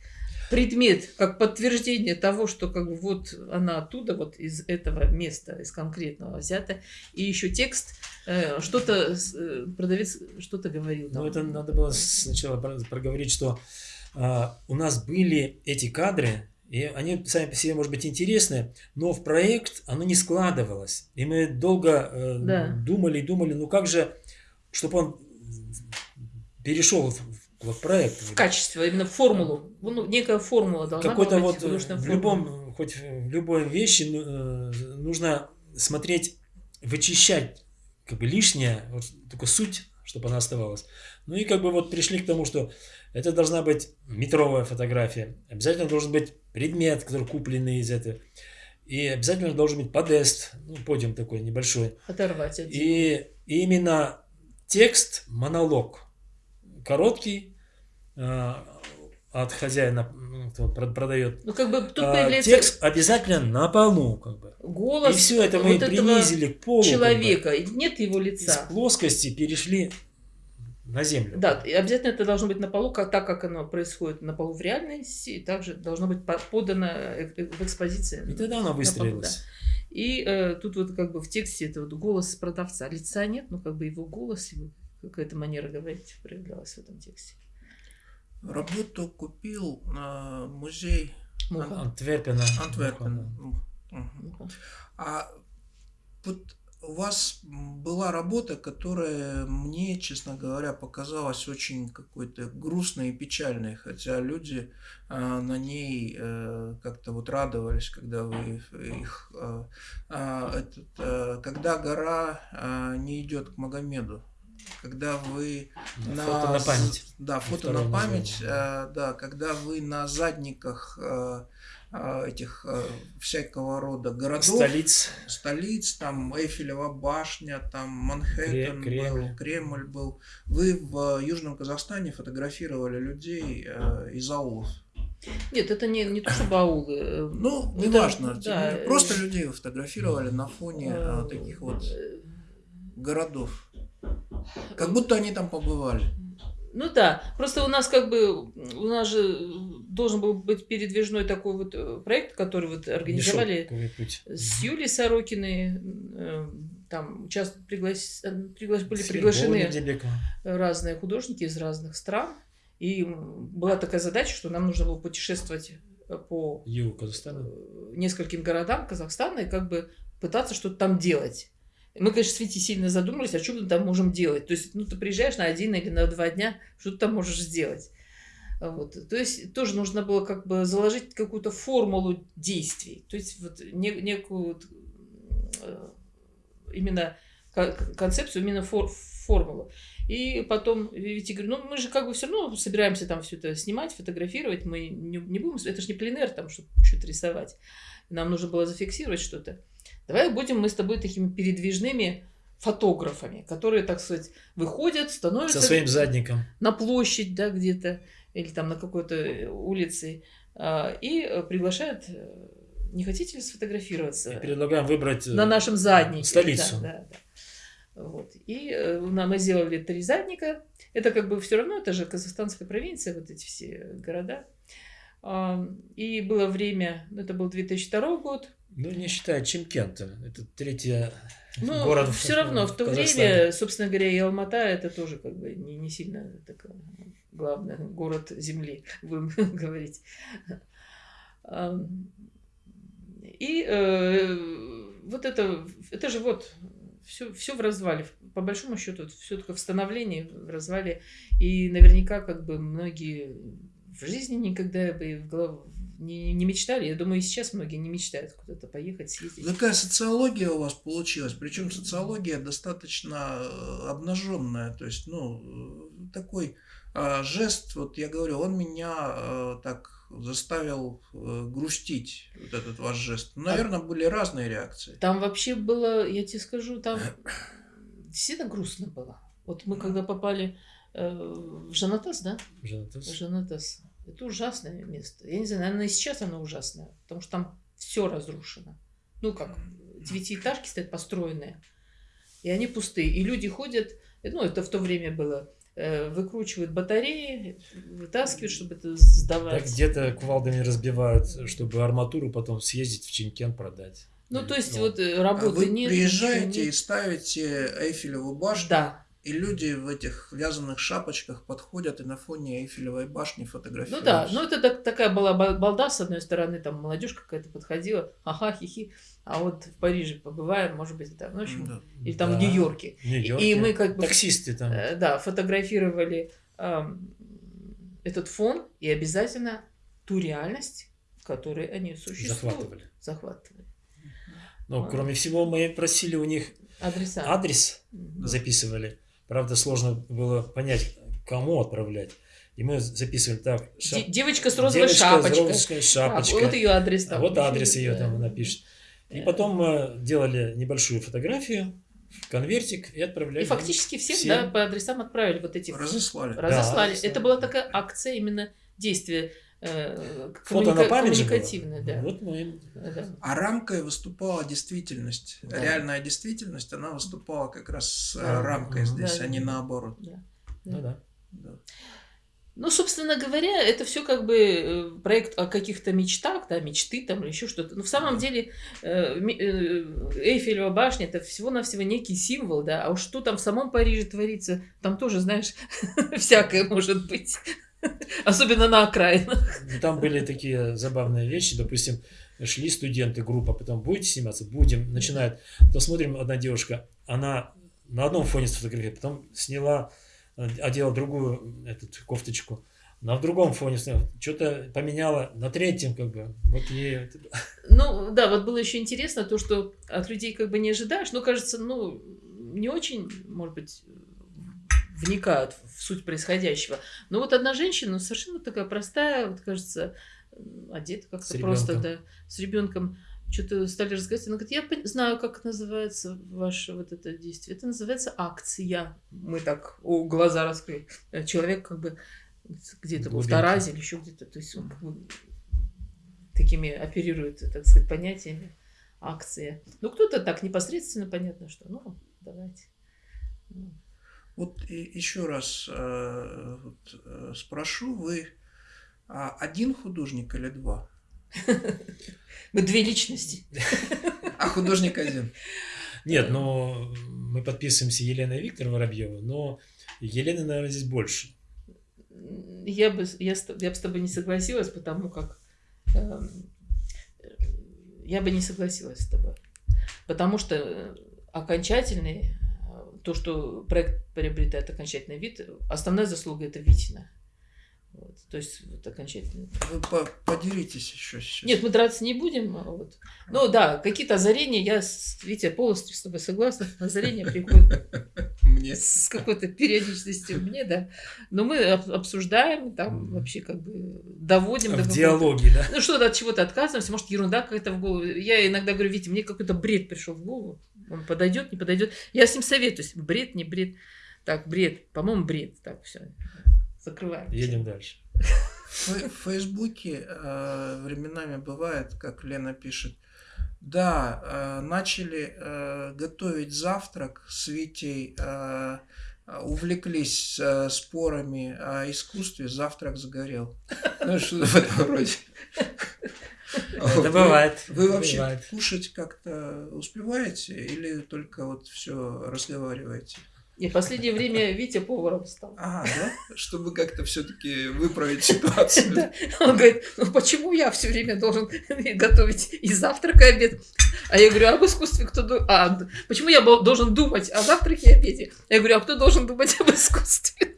предмет как подтверждение того, что как бы вот она оттуда, вот из этого места, из конкретного взята, и еще текст, э, что-то э, продавец что-то говорил. Ну это надо было сначала проговорить, что э, у нас были эти кадры, и они сами по себе, может быть, интересны, но в проект оно не складывалось. И мы долго э, да. думали и думали, ну как же, чтобы он перешел в, в проект. В качество, именно в формулу. Ну, некая формула должна Какой-то вот в любом, хоть в любой вещи ну, э, нужно смотреть, вычищать как бы лишнее, вот только суть, чтобы она оставалась. Ну и как бы вот пришли к тому, что это должна быть метровая фотография. Обязательно должен быть предмет, который купленный из этого. И обязательно должен быть подест, ну, подиум такой небольшой. Оторвать один. И именно текст, монолог, короткий, э, от хозяина, кто продает. Ну, как бы тут э, появляется... Текст обязательно на полу, как бы. Голос. И все это мы вот принизили к полу. Человека. Как бы. Нет его лица. Из плоскости перешли на землю. Да, и обязательно это должно быть на полу, как, так как оно происходит на полу в реальности, и также должно быть подано э, э, в экспозиции. И тогда оно выстрелилось. Да. И э, тут вот как бы в тексте это вот голос продавца. Лица нет, но как бы его голос, его какая-то манера говорить проявлялась в этом тексте. Работу купил на музей Муха. Антверпена. Антверпена. Угу. А вот у вас была работа, которая мне, честно говоря, показалась очень какой-то грустной и печальной, хотя люди э, на ней э, как-то вот радовались, когда вы их, э, э, этот, э, когда гора э, не идет к Магомеду, когда вы на фото на память, да, фото на память, э, да, когда вы на задниках э, этих э, всякого рода городов. Столиц. Столиц, там Эйфелева башня, там Манхэттен Кремль. был, Кремль был. Вы в Южном Казахстане фотографировали людей э, из аулов. Нет, это не, не то, что баулы. э, Ну, это- неважно. да, Просто людей фотографировали на фоне э, таких вот э, городов. Как будто они там побывали. Ну да, просто у нас как бы, у нас же должен был быть передвижной такой вот э, проект, который вот организовали Мешок, с Юлией Сорокиной, э, там участ... приглас... э, пригла- были приглашены разные художники из разных стран, и была такая задача, что нам нужно было путешествовать э, по Юг Казахстана. э, нескольким городам Казахстана и как бы пытаться что-то там делать. Мы, конечно, с Витей сильно задумались, а что мы там можем делать. То есть, ну, ты приезжаешь на один или на два дня, что ты там можешь сделать. Вот. То есть, тоже нужно было как бы заложить какую-то формулу действий. То есть, вот не- некую э, именно ко- концепцию, именно фор- формулу. И потом Вите говорю, ну мы же как бы все равно собираемся там все это снимать, фотографировать, мы не, не будем, это же не пленер там, чтобы что-то рисовать. Нам нужно было зафиксировать что-то. Давай будем мы с тобой такими передвижными фотографами, которые, так сказать, выходят, становятся Со своим задником. на площадь, да, где-то, или там на какой-то э, улице, а, и э, приглашают, э, не хотите ли сфотографироваться? И предлагаем выбрать на нашем заднике. столицу. Да, да, да. Вот. И нам мы сделали три задника. Это как бы все равно, это же казахстанская провинция, вот эти все города. И было время, ну, это был 2002 год. Ну, не считая Чимкента. Это третья Ну, город все равно в то Казахстане. время, собственно говоря, и Алмата это тоже как бы не, не сильно такой главный город земли, будем говорить. И э, вот это, это же вот все, все в развале. По большому счету, все только в становлении, в развале. И наверняка как бы многие в жизни никогда бы и в голову не, не мечтали. Я думаю, и сейчас многие не мечтают куда-то поехать, съездить. Какая социология у вас получилась? Причем социология достаточно э, обнаженная. То есть, ну, э, такой а, жест, вот я говорю, он меня э, так заставил э, грустить, вот этот ваш жест. Наверное, были разные реакции. Там вообще было, я тебе скажу, там действительно грустно было. Вот мы когда попали э, в Жанатас, да? Жанатас. Жанатас. Это ужасное место. Я не знаю, наверное, и сейчас оно ужасное, потому что там все разрушено. Ну как, девятиэтажки стоят построенные, и они пустые. И люди ходят, ну это в то время было, э, выкручивают батареи, вытаскивают, чтобы это Так сдавать. где-то кувалдами разбивают, чтобы арматуру потом съездить в Чимкент продать. Ну то есть Ну, вот э, А работы вы нет. приезжаете ничего и нет. ставите Эйфелеву башню, Да, и люди в этих вязаных шапочках подходят и на фоне Эйфелевой башни Ну фотографируются. да, ну это так- такая была ба- балда, с одной стороны, там молодежь какая-то подходила, ага, хихи, а вот в Париже побываем, может быть, там, ну, в общем, Да. или там в Да, Нью-Йорке. в Нью-Йорке. И мы как бы, Таксисты там. э, да, фотографировали ам, этот фон и обязательно ту реальность, в которой они существуют. захватывали. Захватывали. Но, А. кроме всего, мы просили у них Адреса. адрес, записывали. Правда, сложно было понять, кому отправлять. И мы записывали так. Шап- девочка с розовой девочка шапочкой. с розовой А, шапочкой. вот ее адрес А там. вот еще, адрес ее да. там напишет. И Да. потом мы делали небольшую фотографию, конвертик и отправляли. И фактически всем, Всем. да, по адресам отправили вот эти Разослали. разослали. разослали. Это была такая акция именно действия э, Фото на память же было. да. Вот мы Да. А рамкой выступала действительность. Да. Реальная действительность, она выступала как раз с э, Да. рамкой Мгм. здесь, Да. а не наоборот. Да. Ну да. Да. Ну, собственно говоря, это все как бы э, проект о каких-то мечтах, да, мечты там или еще что-то. Но в самом деле Эйфелева башня это всего-навсего некий символ, да. А уж что там в самом Париже творится, там тоже, знаешь, всякое может быть. Особенно на окраинах. Ну, Там были такие забавные вещи, допустим, шли студенты, группа, потом будете сниматься? Будем. Начинают. Потом смотрим, одна девушка, она на одном фоне сфотографировала, потом сняла, э, одела другую этот, кофточку, на другом фоне сняла, что-то поменяла, на третьем как бы. Вот ей Ну, да, вот было еще интересно то, что от людей как бы не ожидаешь, но кажется, ну, не очень, может быть, вникают в суть происходящего. Но вот одна женщина, ну, совершенно такая простая, вот кажется, одета как-то просто, да, с ребенком. Что-то стали разговаривать. Она говорит, я знаю, как называется ваше вот это действие. Это называется акция. Мы так, о, глаза раскрыли. Э, Человек как бы где-то в. Таразе или еще где-то. То есть он такими оперирует, так сказать, понятиями акции. Ну, кто-то так непосредственно, понятно, что, ну, давайте. Вот еще раз э, вот, э, спрошу, вы а, один художник или два? Мы две личности. А художник один. Нет, но мы подписываемся Еленой Виктор Воробьева, но Елены, наверное, здесь больше. Я бы, я, с- я бы с тобой не согласилась, потому как э, я бы не согласилась с тобой. Потому что э, окончательный, то, что проект приобретает окончательный вид, основная заслуга это Витина. Вот, то есть вот окончательный. Вы по- поделитесь еще сейчас. Нет, мы драться не будем. а Вот. Ну да, какие-то озарения, я, Витя, полностью с тобой согласна. Озарения приходят мне. с какой-то периодичностью мне, да. Но мы об- обсуждаем, там вообще как бы доводим до В какого-то- диалоге, да? Ну что-то от чего-то отказываемся, может ерунда какая-то в голову. Я иногда говорю, Витя, мне какой-то бред пришел в голову. Он подойдет, не подойдет. Я с ним советуюсь. Бред, не бред. Так, бред. По-моему, бред. Так, все. Закрываем. Едем дальше. В Фейсбуке э, временами бывает, как Лена пишет, да, э, начали э, готовить завтрак с Витей, э, э, увлеклись э, спорами о искусстве, завтрак загорел. Ну, что в этом роде. Это Вы- бывает. Вы вообще кушать как-то успеваете или только вот все разговариваете? И в последнее время Витя поваром стал. Ага, да? Чтобы как-то все-таки выправить ситуацию. Да. Он говорит, ну почему я все время должен готовить и завтрак, и обед? А я говорю, а об искусстве кто а, почему я должен думать о завтраке и обеде? Я говорю, а кто должен думать об искусстве?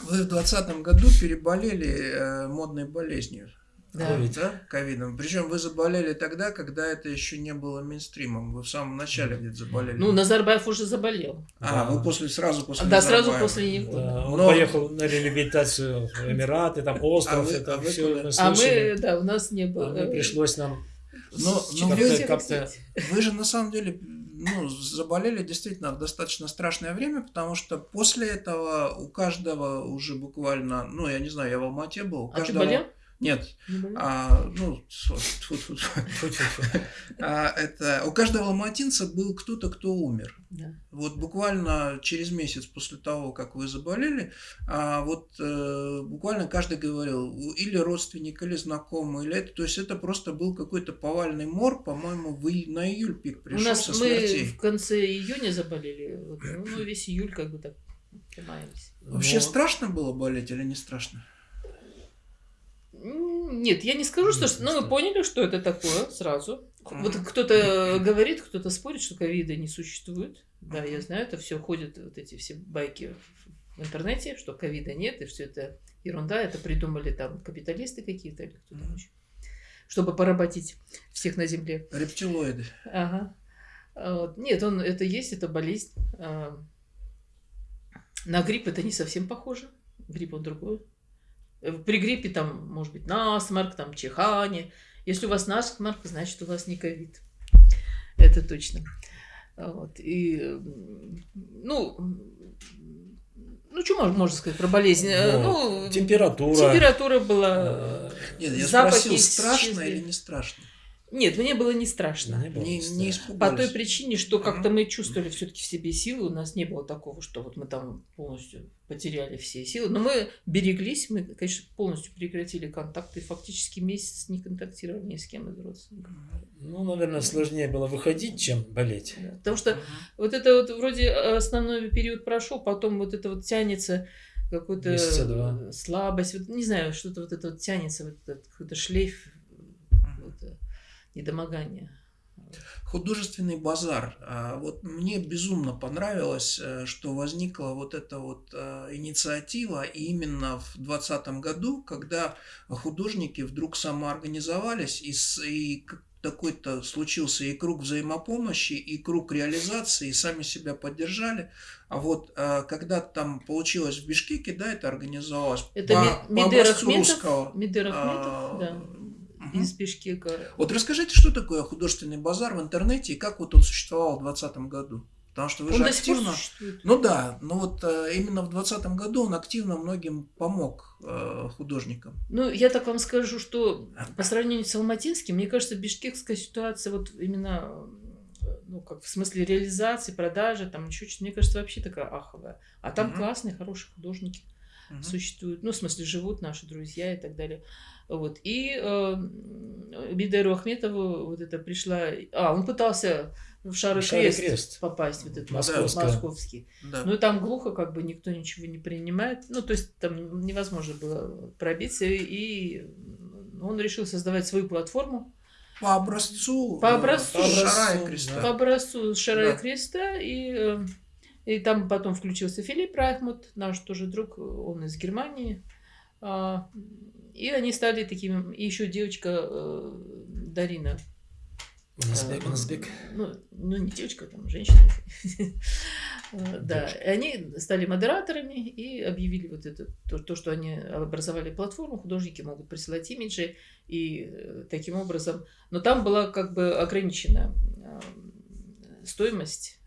Вы в двадцатом году переболели э, модной болезнью. Да. Ковид. Да, ковидом. Причем вы заболели тогда, когда это еще не было мейнстримом. Вы в самом начале где-то заболели. Ну, Назарбаев уже заболел. а, Да. вы после сразу после Да, сразу Назарбаева. после него. Да, он Но- поехал на реабилитацию в Эмираты, там остров, А вы- это а все мы А мы, да, у нас не А было. мне пришлось нам Но, но вы, как-то вы же на самом деле ну, заболели действительно в достаточно страшное время, потому что после этого у каждого уже буквально, ну, я не знаю, я в Алмате был. у А ты каждого- болел? Нет, Не а, ну, тьфу. А, это у каждого алматинца был кто-то, кто умер. Да. Вот буквально через месяц после того, как вы заболели, а вот э, буквально каждый говорил, или родственник, или знакомый, или это, то есть это просто был какой-то повальный мор, по-моему, в ий- на июль пик У пришел нас со мы в конце июня заболели. Вот, Ну, весь июль как бы так примаемся. Вообще Но- страшно было болеть или не страшно? Нет, я не скажу, что... Ну, мы поняли, что это такое сразу. Вот кто-то говорит, кто-то спорит, что ковида не существует. Да, я знаю, это все ходят, вот эти все байки в- интернете, что ковида нет, и что это ерунда, это придумали там капиталисты какие-то или кто-то еще, чтобы поработить всех на земле. Рептилоиды. Ага. А. Нет, он, это есть, это болезнь. А, На грипп это не совсем похоже. Грипп он другой. Э, При гриппе там может быть насморк, там чихание. Если у вас насморк, значит у вас не ковид. Это точно. Вот. И, ну, ну, что можно, сказать про болезнь? Э, Ну, Ну, температура. температура была... э, Нет, я Запахи спросил, страшно или не страшно? Нет, мне было не страшно. Не было Не, не страшно. По той причине, что как-то мы чувствовали все-таки в себе силы, у нас не было такого, что вот мы там полностью потеряли все силы. Но мы береглись, мы, конечно, полностью прекратили контакты, фактически месяц не контактировали ни с кем из родственников. Ну, наверное, сложнее было выходить, чем болеть. Да. Потому что Мгм. вот это вот вроде основной период прошел, потом вот это вот тянется два. слабость, вот, не знаю, что-то вот это вот тянется, вот этот какой-то шлейф недомогания. Художественный базар. А, Вот мне безумно понравилось, э, что возникла вот эта вот э, инициатива именно в 2020 году, когда художники вдруг самоорганизовались и, и такой-то случился и круг взаимопомощи, и круг реализации, и сами себя поддержали. А вот э, когда там получилось в Бишкеке, да, это организовалось Это по, Ми- по Мидер образцу Ахметов, русского. Мидер а, Ахметов, да, из Бишкека. Вот расскажите, что такое художественный базар в интернете и как вот он существовал в 2020 году? Потому что вы Он же активно... существует. Ну да, но вот э, именно в 2020 году он активно многим помог э, художникам. Ну, я так вам скажу, что по сравнению с Алматинским, мне кажется, бишкекская ситуация вот именно, э, ну, как в смысле реализации, продажи, там еще что-то, мне кажется, вообще такая аховая. А там Мгм. классные, хорошие художники Мгм. существуют, ну, в смысле, живут наши друзья и так далее. Вот. И э, Бидеру Ахметову вот это пришла... А, он пытался в Шар и Шар и Крест, Крест. попасть, вот этот Московская. московский. Да. Ну и там глухо, как бы никто ничего не принимает. Ну, то есть там невозможно было пробиться. И он решил создавать свою платформу По образцу, По э, образцу. Шара и По Креста. по образцу Шара Да. и Креста. И, э, и там потом включился Филипп Райхмут, наш тоже друг, он из Германии. А, И они стали такими... И еще девочка э, Дарина. Назбек, Э, Назбек. Ну, ну, не девочка, там, женщина. Э, Да, и они стали модераторами и объявили вот это, то, то, что они образовали платформу, художники могут присылать имиджи, и э, таким образом... Но там была как бы ограничена стоимость,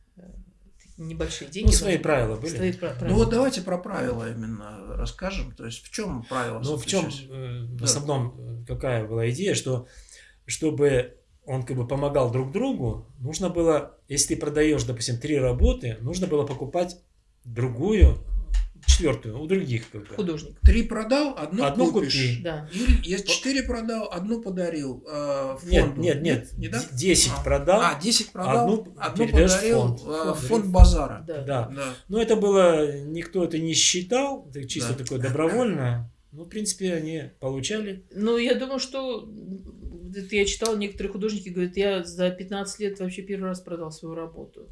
небольшие деньги. Ну, свои должны- правила были. Свои пра- Ну правила. вот давайте про правила именно расскажем. То есть в чем правила? Ну, в чем заключались? в Да. основном э, какая была идея, что чтобы он как бы помогал друг другу, нужно было, если ты продаешь, допустим, три работы, нужно было покупать другую, четвертую у других как бы. Художник, Три продал, одну, Одну купишь. купи. да. Или если четыре продал, одну подарил э, Нет, фонду. нет, нет, Не так? д- 10 А. продал. А, 10 продал, Одну одну, подарил фонд. э, Фонд. фонд базара. Да. Да. Да. Но это было, никто это не считал, это чисто Да. такое добровольно. Ну, в принципе, они получали. Ну, я думаю, что это я читала, некоторые художники говорят, я за 15 лет вообще первый раз продал свою работу.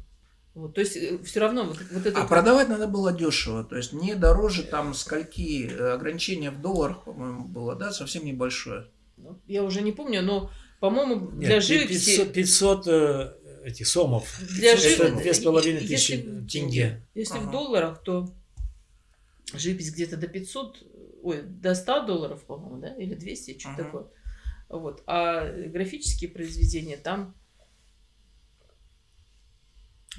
Вот, то есть все равно вот, вот это... А продавать надо было дешево, то есть не дороже там скольки э, ограничения в долларах, по-моему, было, да, совсем небольшое. Ну, Я уже не помню, но, по-моему, для пи- живописи... 500, 500 э, этих сомов. Для Это живописи- две с половиной если- тысячи тенге. Если Ага. в долларах, то живопись где-то до 500, ой, до 100 долларов, по-моему, да, или 200, что-то Ага. такое. Вот. А графические произведения там...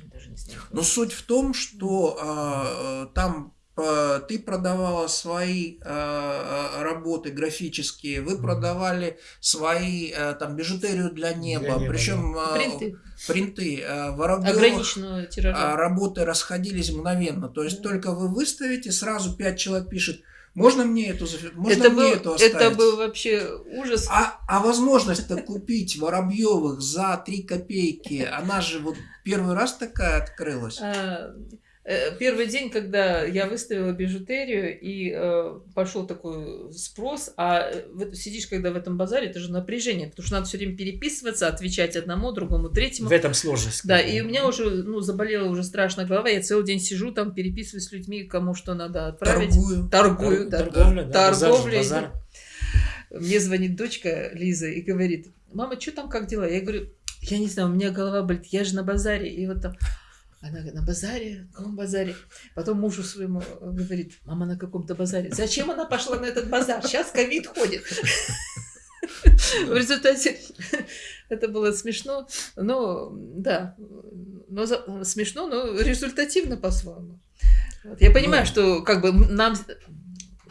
Даже не знаю. Но суть в том, что э, там э, ты продавала свои э, работы графические, вы продавали свои э, там бижутерию для неба, неба, причем э, Принты принты э, работы расходились мгновенно. То есть Да. только вы выставите, сразу пять человек пишет, можно мне эту, можно это, мне был, эту оставить? это был вообще ужас. А, а возможность-то купить Воробьевых за 3 копейки, она же вот первый раз такая открылась. А, э, Первый день, когда я выставила бижутерию, и э, пошел такой спрос, а э, вот сидишь, когда в этом базаре, это же напряжение, потому что надо все время переписываться, отвечать одному, другому, третьему. В этом сложность. Да, и у меня уже ну, заболела уже страшно голова, я целый день сижу там, переписываюсь с людьми, кому что надо отправить. Торгую. Торгую, Тор- да. торговля, да, базар Торговля. базар. Мне звонит дочка Лиза и говорит, мама, что там, как дела? Я говорю, я не знаю, у меня голова болит, я же на базаре. И вот там, она говорит, на базаре? На каком базаре? Потом мужу своему э, говорит, мама на каком-то базаре. Зачем она пошла на этот базар? Сейчас ковид ходит. В результате это было смешно, но да, но за- смешно, но результативно по-своему. Вот. Я понимаю, Ну. что как бы нам,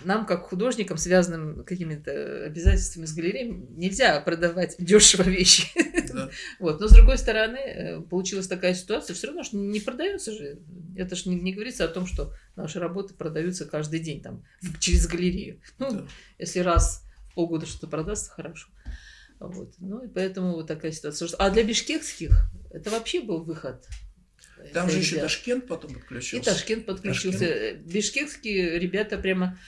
нам как художникам, связанным какими-то обязательствами с галереей, нельзя продавать дешево вещи. Да. Вот. Но с другой стороны, э, получилась такая ситуация, все равно ж не продается же. Это же не, не говорится о том, что наши работы продаются каждый день там через галерею. Ну, Да. если раз в полгода что-то продастся, хорошо. Вот. Ну и поэтому вот такая ситуация. А для бишкекских это вообще был выход. Там же еще. Ташкент потом И подключился. Ташкент подключился. Бишкекские ребята прямо...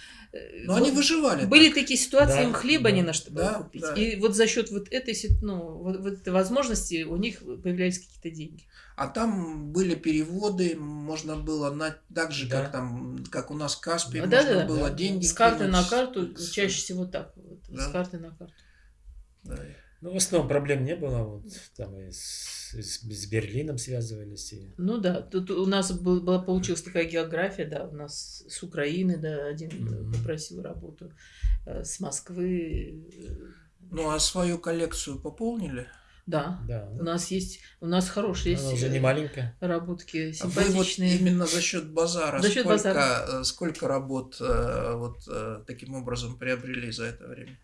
Но они вот выживали. Были так. такие ситуации, Да, им хлеба да. не на что было Да, купить. да. И вот за счет вот этой, ну, вот, вот этой возможности у них появлялись какие-то деньги. А там были переводы, можно было на так же, Да. как там, как у нас Каспий, А, можно да-да-да. было Да. деньги С карты кинуть на карту, чаще всего так. вот, Да. С карты на карту. Да. Ну, в основном проблем не было. Вот, там и с, с- с Берлином связывались. И... Ну да, тут у нас был- была, получилась такая география, да, у нас с Украины, да, один Мгм. попросил работу, э, с Москвы. э, Ну а свою коллекцию пополнили? Да. Да. У нас есть, у нас хорошие есть уже не маленькая. работки, А Вы вот симпатичные. именно за счет базара, За счет сколько, базара. сколько работ вот таким образом приобрели за это время?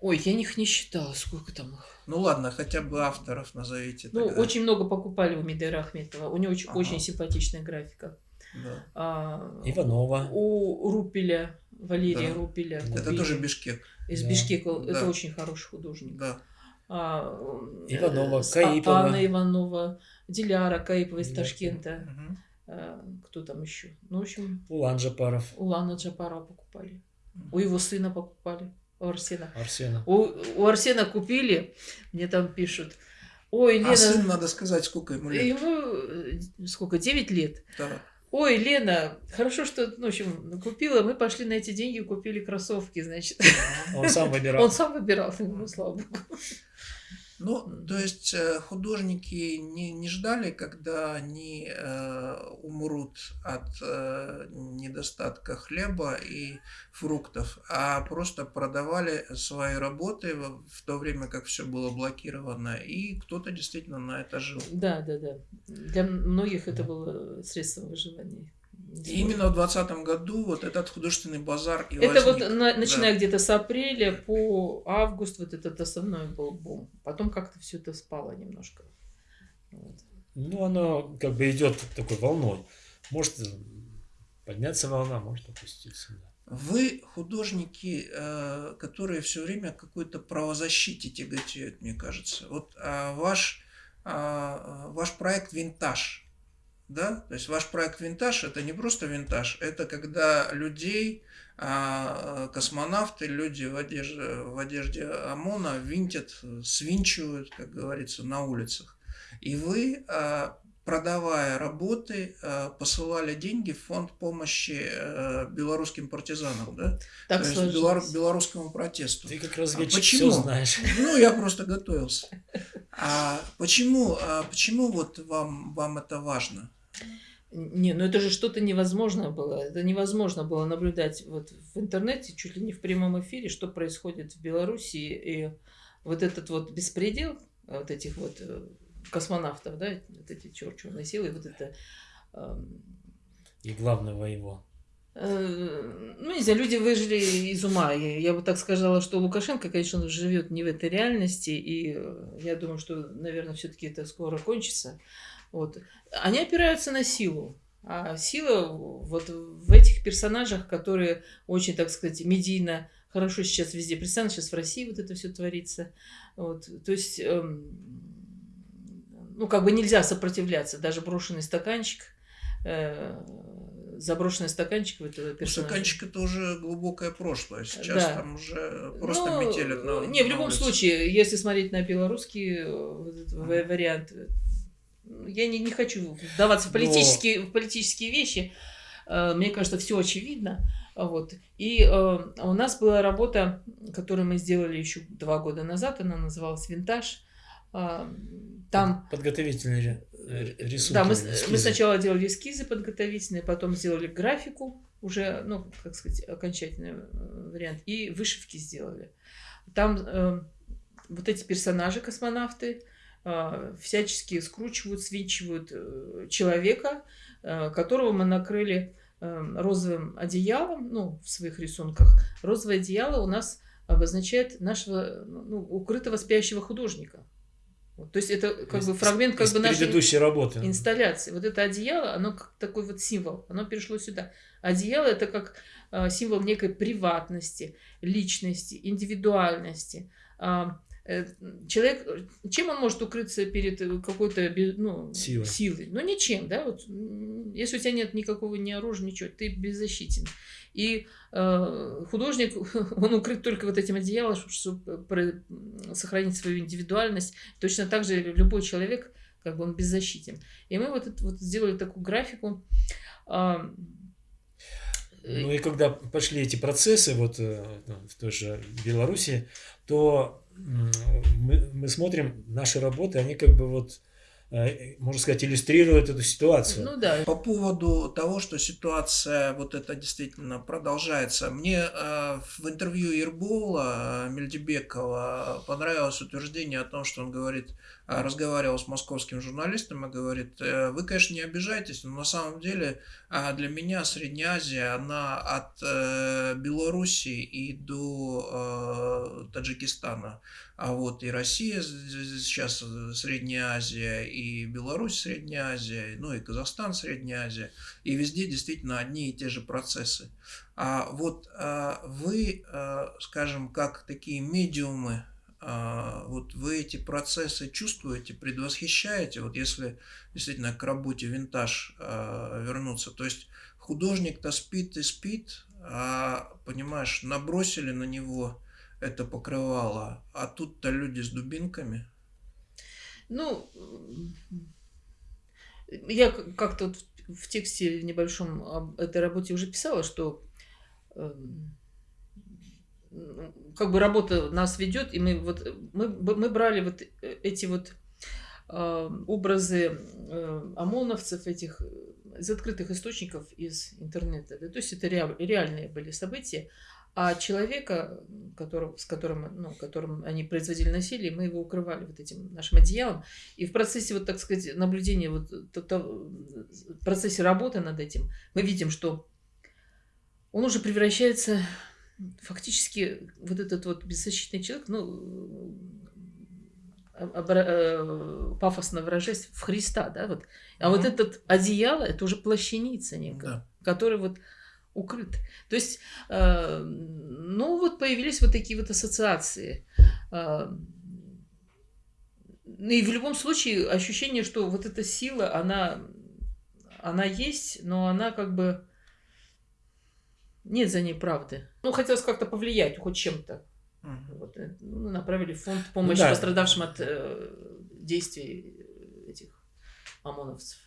Ой, я их не считала, сколько там их. Ну ладно, хотя бы авторов назовите. Ну, тогда. очень много покупали у Мидера Ахметова. У него очень, Ага. очень симпатичная графика. Да. А, Иванова. У Рупеля, Валерия Да. Рупеля. Это купили. тоже Бишкек. Из Да. Бишкека. Да. Это очень хороший художник. Да. А, э, Иванова, Каипова. Анна Иванова, Диляра Каипова из Да. Ташкента. Мгм. А, Кто там еще? Ну, в общем, Улан Жапаров. у Лана Джапара покупали. У его сына покупали. У Арсена. Арсена. У, у Арсена купили, мне там пишут. Ой, Лена, А сын, надо сказать, сколько ему лет. ему э, сколько, 9 лет. Да. Ой, Лена, хорошо, что, ну, в общем, купила, мы пошли на эти деньги и купили кроссовки, значит. Он сам выбирал. Он сам выбирал, ну, слава богу. Ну, то есть э, художники не, не ждали, когда они э, умрут от э, недостатка хлеба и фруктов, а просто продавали свои работы в, то время, как все было блокировано, и кто-то действительно на это жил. Да, да, да. Для многих это было средством выживания. И именно в 2020 году вот этот художественный базар и Это вот возник. на- начиная где-то с апреля по август вот этот основной был бум. Потом как-то все это спало немножко. Вот. Ну, оно как бы идет такой волной. Может подняться волна, может опуститься. да. Вы художники, э, которые все время какой-то правозащите тяготеют, мне кажется. Вот а, ваш, а, ваш проект «Винтаж», да? То есть ваш проект «Винтаж» – это не просто винтаж, это когда людей, а, космонавты, люди в одежде, в одежде ОМОНа винтят, свинчивают, как говорится, на улицах. И вы а, продавая работы, э, посылали деньги в фонд помощи э, белорусским партизанам, да? Так То есть белору- белорусскому протесту. Ты как разведчик А почему? все знаешь. Ну, я просто готовился. А почему, а почему вот вам, вам это важно? Не, ну это же что-то невозможно было. Это невозможно было наблюдать вот в интернете, чуть ли не в прямом эфире, что происходит в Белоруссии. И вот этот вот беспредел вот этих вот э, космонавтов, да, вот эти чер- черные силы, вот это... эм, И главного его. Э, Ну, не знаю, люди выжили из ума. Я, я бы так сказала, что Лукашенко, конечно, он живет не в этой реальности, и э, я думаю, что, наверное, все-таки это скоро кончится. Вот. Они опираются на силу. А сила вот в этих персонажах, которые очень, так сказать, медийно хорошо сейчас везде представлены, сейчас в России вот это все творится. Вот. То есть, эм, ну, как бы нельзя сопротивляться, даже брошенный стаканчик, э, заброшенный стаканчик этого персонажа. Стаканчик это уже глубокое прошлое. Сейчас Да. там уже просто Ну, метелят на Не, в на любом улице. случае, если смотреть на белорусский э, вот этот ва- вариант, э, я не, не хочу вдаваться в Но- политические, в политические вещи. Э, Мне кажется, все очевидно. Вот. И э, у нас была работа, которую мы сделали еще два года назад, она называлась «Винтаж». Там Подготовительные рисунки. да, мы, эскизы. мы сначала делали эскизы подготовительные, потом сделали графику, уже, ну, как сказать, окончательный э, вариант, и вышивки сделали. Там э, вот эти персонажи, космонавты, э, всячески скручивают, свинчивают э, человека, э, которого мы накрыли э, розовым одеялом, ну, в своих рисунках. Розовое одеяло у нас обозначает нашего ну, укрытого спящего художника. То есть это как Из- бы фрагмент как бы нашей предыдущей работы. инсталляции. Вот это одеяло, оно как такой вот символ, оно перешло сюда. Одеяло это как э, символ некой приватности, личности, индивидуальности. А, э, человек, чем он может укрыться перед э, какой-то ну, Силой. силой? Ну, ничем, да? Вот, если у тебя нет никакого ни оружия, ничего, ты беззащитен. И э, художник, он укрыт только вот этим одеялом, чтобы про- сохранить свою индивидуальность. Точно так же любой человек, как бы он беззащитен. И мы вот, это- вот сделали такую графику. э, Ну и когда пошли эти процессы вот э, в той же Беларуси, то мы, мы смотрим наши работы, они как бы вот э, можно сказать, иллюстрирует эту ситуацию. Ну да. По поводу того, что ситуация вот это действительно продолжается, мне э, в интервью Ербола э, Мельдебекова понравилось утверждение о том, что он говорит, э, разговаривал с московским журналистом и говорит, э, вы, конечно, не обижайтесь, но на самом деле э, для меня Средняя Азия, она от э, Белоруссии и до э, Таджикистана. А вот и Россия сейчас Средняя Азия, и Беларусь Средняя Азия, ну и Казахстан Средняя Азия. И везде действительно одни и те же процессы. А вот а вы, а, скажем, как такие медиумы, а, вот вы эти процессы чувствуете, предвосхищаете, вот если действительно к работе винтаж вернуться, то есть художник-то спит и спит, а, понимаешь, набросили на него это покрывало, а тут-то люди с дубинками. Ну, я как-то в тексте небольшом об этой работе уже писала, что эм, как бы работа нас ведет, и мы вот мы, мы брали вот эти вот э, образы э, ОМОНовцев, этих из открытых источников из интернета. Да? То есть это реальные были события. А человека, которого, с которым, ну, которым они производили насилие, мы его укрывали вот этим нашим одеялом. И в процессе, вот так сказать, наблюдения, вот, то, то, в процессе работы над этим, мы видим, что он уже превращается фактически, вот этот вот беззащитный человек, ну, э, пафосно выражаясь, в Христа, да, вот. А mm-hmm. вот этот одеяло, это уже плащаница некая, да. который вот укрыт. То есть, э, ну вот появились вот такие вот ассоциации. Э, ну и в любом случае ощущение, что вот эта сила, она, она есть, но она как бы нет за ней правды. Ну, хотелось как-то повлиять хоть чем-то. Угу. Вот, э, ну, направили фонд помощи ну, да. пострадавшим от э, действий этих ОМОНовцев.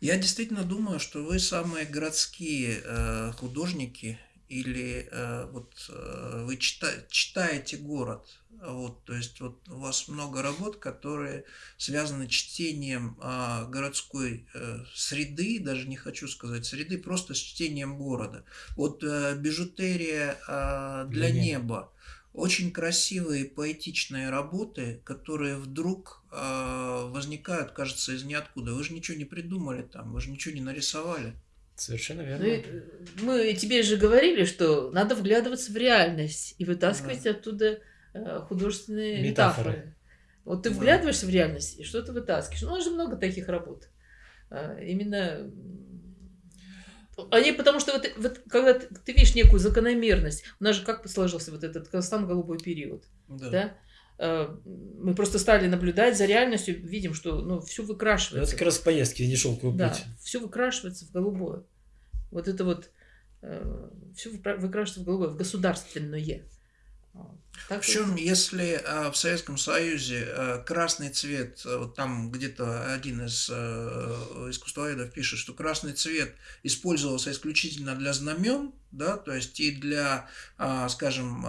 Я действительно думаю, что вы самые городские э, художники или э, вот э, вы чита, читаете город, вот, то есть вот у вас много работ, которые связаны чтением э, городской э, среды, даже не хочу сказать среды, просто с чтением города. Вот э, бижутерия э, для, для неба очень красивые поэтичные работы, которые вдруг возникают, кажется, из ниоткуда. Вы же ничего не придумали там, вы же ничего не нарисовали. Совершенно верно. Ну, мы тебе же говорили, что надо вглядываться в реальность и вытаскивать да. оттуда э, художественные метафоры. метафоры. Вот ты вглядываешься да. в реальность и что-то вытаскиваешь. Ну, у нас же много таких работ. Э, именно они, потому что вот, вот когда ты, ты видишь некую закономерность, у нас же как сложился вот этот Казахстан-голубой период, да. да? Э, мы просто стали наблюдать за реальностью, видим, что ну, все выкрашивается. Это как раз поездки, не шелковый да, все выкрашивается в голубое. Вот это вот э, все выкрашивается в голубое, в государственное. Причем, если э, в Советском Союзе э, красный цвет, э, вот там где-то один из искусствоведов пишет, что красный цвет использовался исключительно для знамен, да, то есть и для, скажем,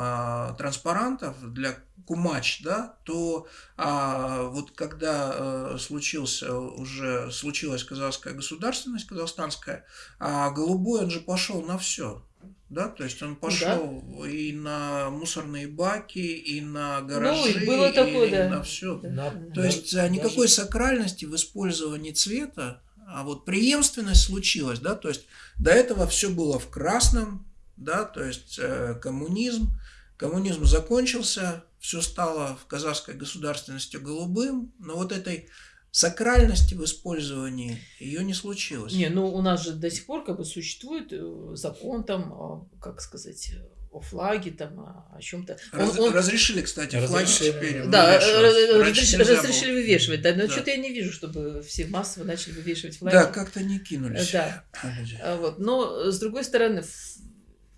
транспарантов, для кумач, да, то а, вот когда случился уже случилась казахская государственность казахстанская, а голубой он же пошел на все, да, то есть он пошел да. и на мусорные баки, и на гаражи, ну, было такое, и да. на все. Да. То есть да. никакой Даже... сакральности в использовании цвета, а вот преемственность случилась, да, то есть до этого все было в красном, да, то есть э, коммунизм, коммунизм закончился, все стало в казахской государственности голубым, но вот этой сакральности в использовании ее не случилось. Не, ну у нас же до сих пор как бы существует э, закон там, как сказать, о флаге, там, о чем-то. Раз, он, разрешили, кстати, разрешили, флаги теперь Да, разрешили, разрешили вывешивать, да, но да. что-то я не вижу, чтобы все массово начали вывешивать флаги. Да, как-то не кинулись. Да. А, вот. Но, с другой стороны,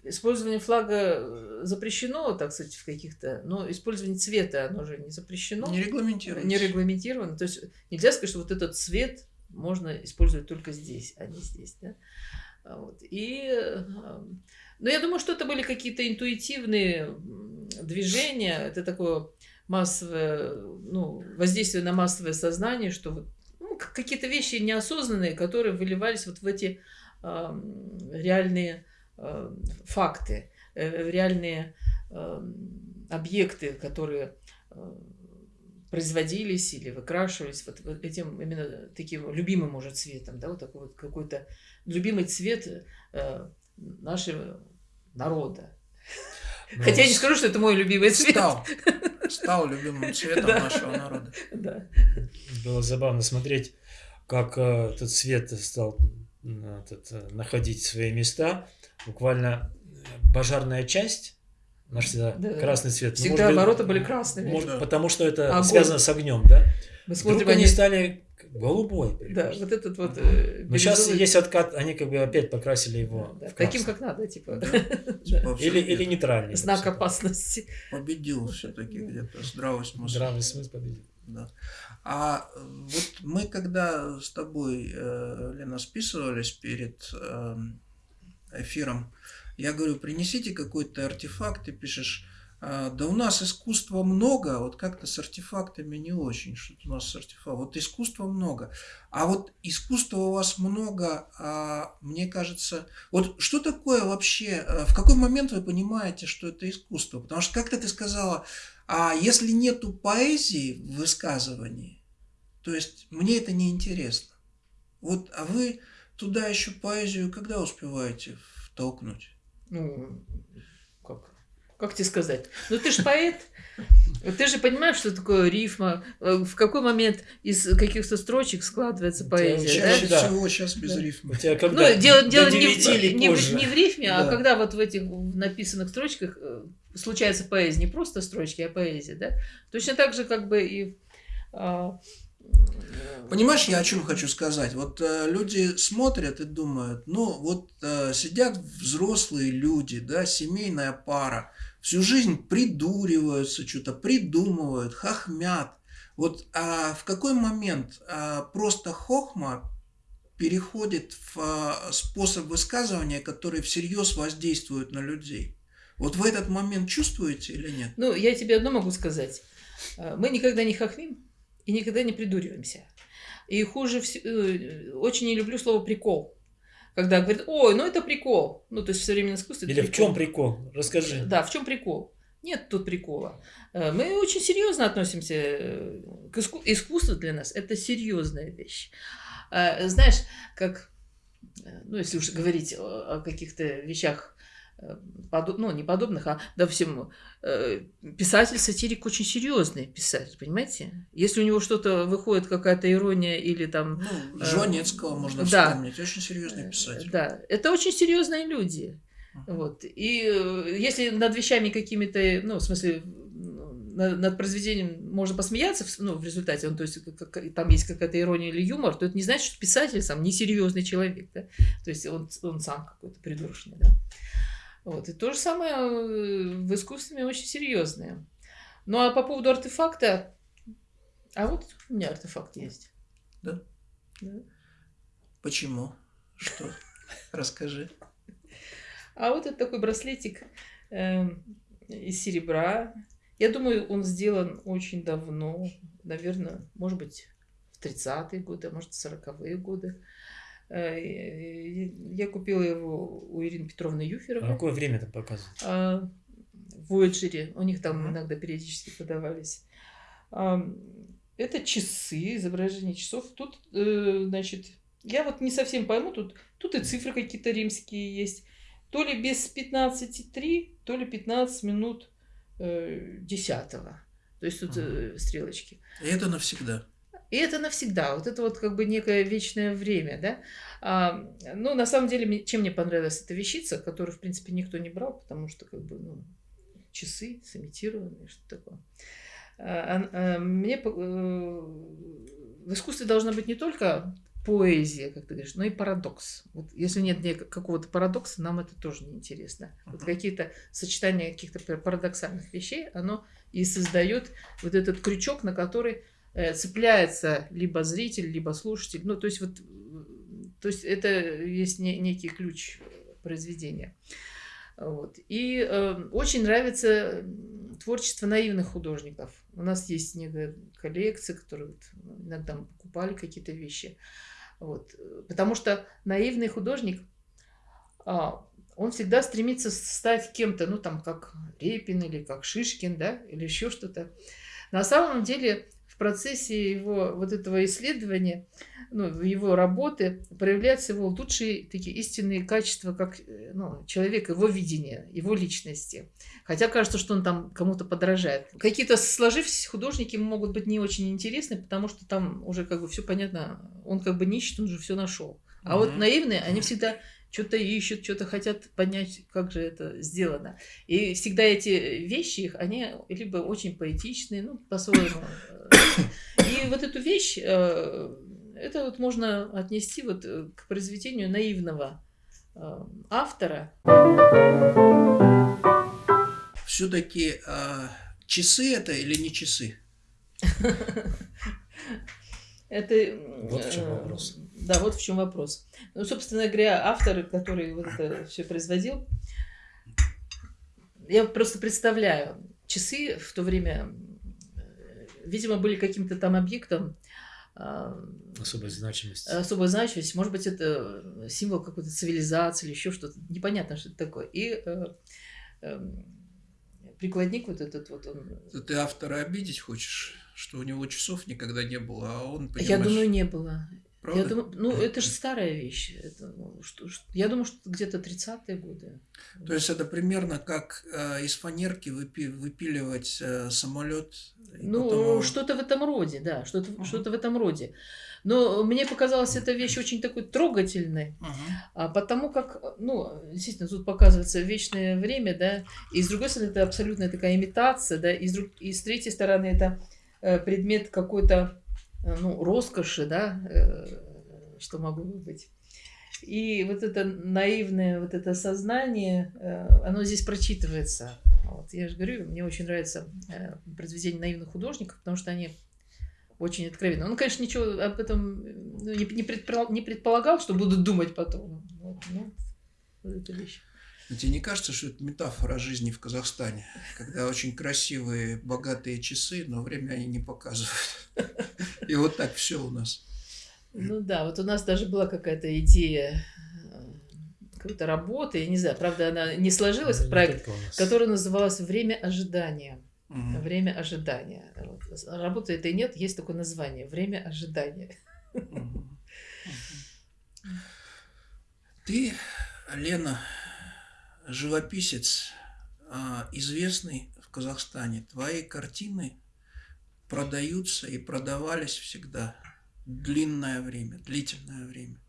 Использование флага э, запрещено, так сказать, в каких-то, но использование цвета, оно же не запрещено. Не регламентировано. Не регламентировано. То есть нельзя сказать, что вот этот цвет можно использовать только здесь, а не здесь. Да? А вот. И, э, но я думаю, что это были какие-то интуитивные движения. Это такое массовое, ну, воздействие на массовое сознание, что вот, ну, какие-то вещи неосознанные, которые выливались вот в эти э, реальные факты, э, реальные э, объекты, которые э, производились или выкрашивались вот, вот этим именно таким любимым уже цветом, да, вот такой вот какой-то любимый цвет э, нашего народа. Ну, Хотя я не скажу, что это мой любимый цвет. Стал, стал любимым цветом да. нашего народа. Да. Было забавно смотреть, как э, этот цвет стал этот, э, находить свои места. Буквально э, пожарная часть Наш всегда да, красный цвет. Ну, всегда ну, ворота были красными. Может, да. Потому что это Огонь. связано с огнем, да? Мы смотрим, Вдруг они стали голубой. Да, вот этот вот. Э, Но сейчас есть откат, они как бы опять покрасили его. Да, таким, как надо, типа. Да. Типа или, или нейтральный. Знак опасности. Победил все-таки где-то здравый смысл. Здравый смысл победил. Да. А вот мы когда с тобой, э, Лена, списывались перед эм, эфиром, я говорю, принесите какой-то артефакт, ты пишешь, «А, да у нас искусства много, вот как-то с артефактами не очень, что у нас с артефактом. Вот искусства много. А вот искусства у вас много, а мне кажется, вот что такое вообще, э, в какой момент вы понимаете, что это искусство? Потому что как-то ты сказала, а если нету поэзии в высказывании, то есть мне это не интересно. Вот, а вы туда еще поэзию когда успеваете втолкнуть? ну, как, как тебе сказать? Ну, ты же поэт, ты же понимаешь, что такое рифма, э, в какой момент из каких-то строчек складывается поэзия. Чаще да? всего сейчас без да. когда? Ну, дело, дело не, в, не, в, не в рифме, а да. а когда вот в этих написанных строчках э, случается поэзия, не просто строчки, а поэзия, да? Точно так же как бы и а, Понимаешь, я о чем хочу сказать? Вот э, люди смотрят и думают, ну вот э, сидят взрослые люди, да, семейная пара, всю жизнь придуриваются, что-то придумывают, хохмят. Вот а в какой момент а, просто хохма переходит в а, способ высказывания, который всерьез воздействует на людей? Вот в этот момент чувствуете или нет? Ну, я тебе одно могу сказать. Э, мы никогда не хохмим, и никогда не придуриваемся. И хуже э, очень не люблю слово прикол. Когда говорят, ой, ну это прикол. Ну, то есть в современном искусстве Или в чем прикол? Расскажи. Да, в чем прикол? Нет тут прикола. Э, мы очень серьезно относимся э, к искусству. Искусство для нас – это серьезная вещь. Знаешь, как, ну, если уж говорить о каких-то вещах подоб, ну, не подобных, а, допустим, э, писатель-сатирик очень серьезный писатель, понимаете? Если у него что-то выходит, какая-то ирония или там... Ну, э, Жванецкого э, можно да, вспомнить, очень серьезный писатель. Да, это очень серьезные люди. Uh-huh. Вот. И э, если над вещами какими-то, ну, в смысле, над, над произведением можно посмеяться, ну, в результате, он, то есть как, там есть какая-то ирония или юмор, то это не значит, что писатель сам несерьезный человек, да? То есть он, он сам какой-то придурочный, да? Вот. И то же самое э, в искусстве очень серьезное. Ну а по поводу артефакта, а вот у меня артефакт есть. Да? Да. Почему? Что? Расскажи. А вот это такой браслетик э, из серебра. Я думаю, он сделан очень давно, наверное, может быть, в 30-е годы, а может, в 40-е годы. Э, я купила его у Ирины Петровны Юферовой. А какое время там показывают? А, в Voyager. У них там иногда периодически подавались. Это часы, изображение часов. Тут, э, значит, я вот не совсем пойму, тут, тут и цифры какие-то римские есть. То ли без 15,3, то ли 15 минут э, 10. То есть тут э, стрелочки. И это навсегда. И это навсегда. Вот это вот как бы некое вечное время, да. А, ну, на самом деле, чем мне понравилась эта вещица, которую, в принципе, никто не брал, потому что, как бы, ну, часы сымитированные, что такое. А, а, мне э, в искусстве должна быть не только поэзия, как ты говоришь, но и парадокс. Вот если нет какого-то парадокса, нам это тоже не интересно. Вот какие-то сочетания каких-то парадоксальных вещей, оно и создает вот этот крючок, на который цепляется либо зритель, либо слушатель. Ну, то есть вот, то есть это есть не, некий ключ произведения. Вот. И э, очень нравится творчество наивных художников. У нас есть некая коллекция, которые вот иногда мы покупали какие-то вещи. Вот. Потому что наивный художник, а, он всегда стремится стать кем-то, ну там как Репин или как Шишкин, да, или еще что-то. На самом деле процессе его вот этого исследования, ну, его работы, проявляются его лучшие такие истинные качества, как э, ну, человек, его видение, его личности. Хотя кажется, что он там кому-то подражает. Какие-то сложившиеся художники могут быть не очень интересны, потому что там уже как бы все понятно, он как бы нищет, он же все нашел. А mm-hmm. вот наивные, они всегда что-то ищут, что-то хотят понять, как же это сделано. И всегда эти вещи их, они либо очень поэтичные, ну, по-своему. И вот эту вещь, э, это вот можно отнести вот к произведению наивного э, автора. Все-таки часы это или не часы? Это... Вот в чем э, вопрос. Да, вот в чем вопрос. Ну, собственно говоря, автор, который вот это все производил, я просто представляю, часы в то время, э, видимо, были каким-то там объектом, а, Особой значимости. Особой значимости. Может быть, это символ какой-то цивилизации или еще что-то. Непонятно, что это такое. И э, э, прикладник вот этот вот он... Ты автора обидеть хочешь? Что у него часов никогда не было, а он, понимаешь... Я думаю, не было. Правда? Я думаю, ну, это же старая вещь. Это, ну, что, что, я думаю, что где-то 30-е годы. То есть это примерно как э, из фанерки выпи, выпиливать э, самолет. Ну, потом... что-то в этом роде, да, что-то uh-huh. что в этом роде. Но мне показалась эта вещь очень такой трогательной, uh-huh. потому как, ну, действительно, тут показывается вечное время, да, и с другой стороны, это абсолютная такая имитация, да, и с, друг... и с третьей стороны, это э, предмет какой-то ну, роскоши, да, э, что могло быть. И вот это наивное, вот это сознание, э, оно здесь прочитывается. Вот, я же говорю, мне очень нравится произведение наивных художников, потому что они очень откровенны. Он, конечно, ничего об этом ну, не, не, предполагал, не предполагал, что будут думать потом. Вот, ну, вот эта вещь. Но тебе не кажется, что это метафора жизни в Казахстане, когда очень красивые, богатые часы, но время они не показывают. И вот так все у нас. Ну да, вот у нас даже была какая-то идея э, какой-то работы, я не знаю, правда, она не сложилась, ну, проект, который назывался «Время ожидания». Угу. Время ожидания. Вот. Работы это и нет, есть такое название «Время ожидания». Угу. Ты, Лена, живописец, а, известный в Казахстане. Твои картины продаются и продавались всегда длинное время, длительное время.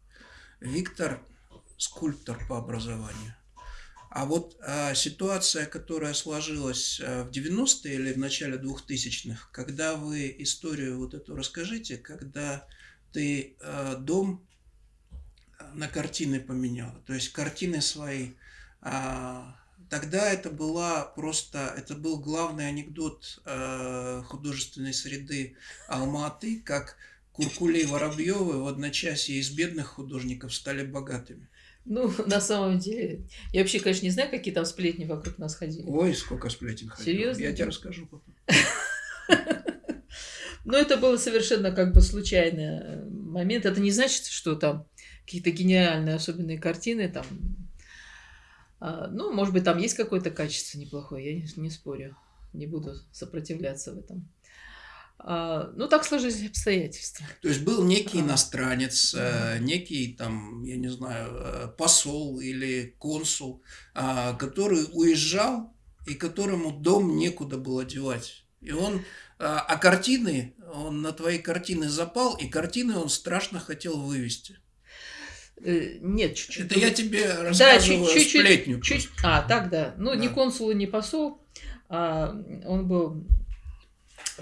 Виктор скульптор по образованию. А вот а, ситуация, которая сложилась а, в 90-е или в начале 2000-х, когда вы историю вот эту расскажите, когда ты а, дом на картины поменял, то есть картины свои а, тогда это была просто, это был главный анекдот э, художественной среды Алматы, как Куркули и Воробьевы в одночасье из бедных художников стали богатыми. Ну, на самом деле, я вообще, конечно, не знаю, какие там сплетни вокруг нас ходили. Ой, сколько сплетен ходило. Серьезно? Я тебе расскажу потом. Но это было совершенно как бы случайный э, момент. Это не значит, что там какие-то гениальные особенные картины там ну, может быть, там есть какое-то качество неплохое, я не, не спорю, не буду сопротивляться в этом. А, ну, так сложились обстоятельства. То есть был некий иностранец, э, некий там, я не знаю, э, посол или консул, который уезжал и которому дом некуда было девать. И он, а картины, он на твои картины запал, и картины он страшно хотел вывести. Э, нет, чуть-чуть. Это я тебе рассказываю да, чуть, чуть, сплетню. Чуть, а, так, да. Ну, да. не консул и не посол. А он был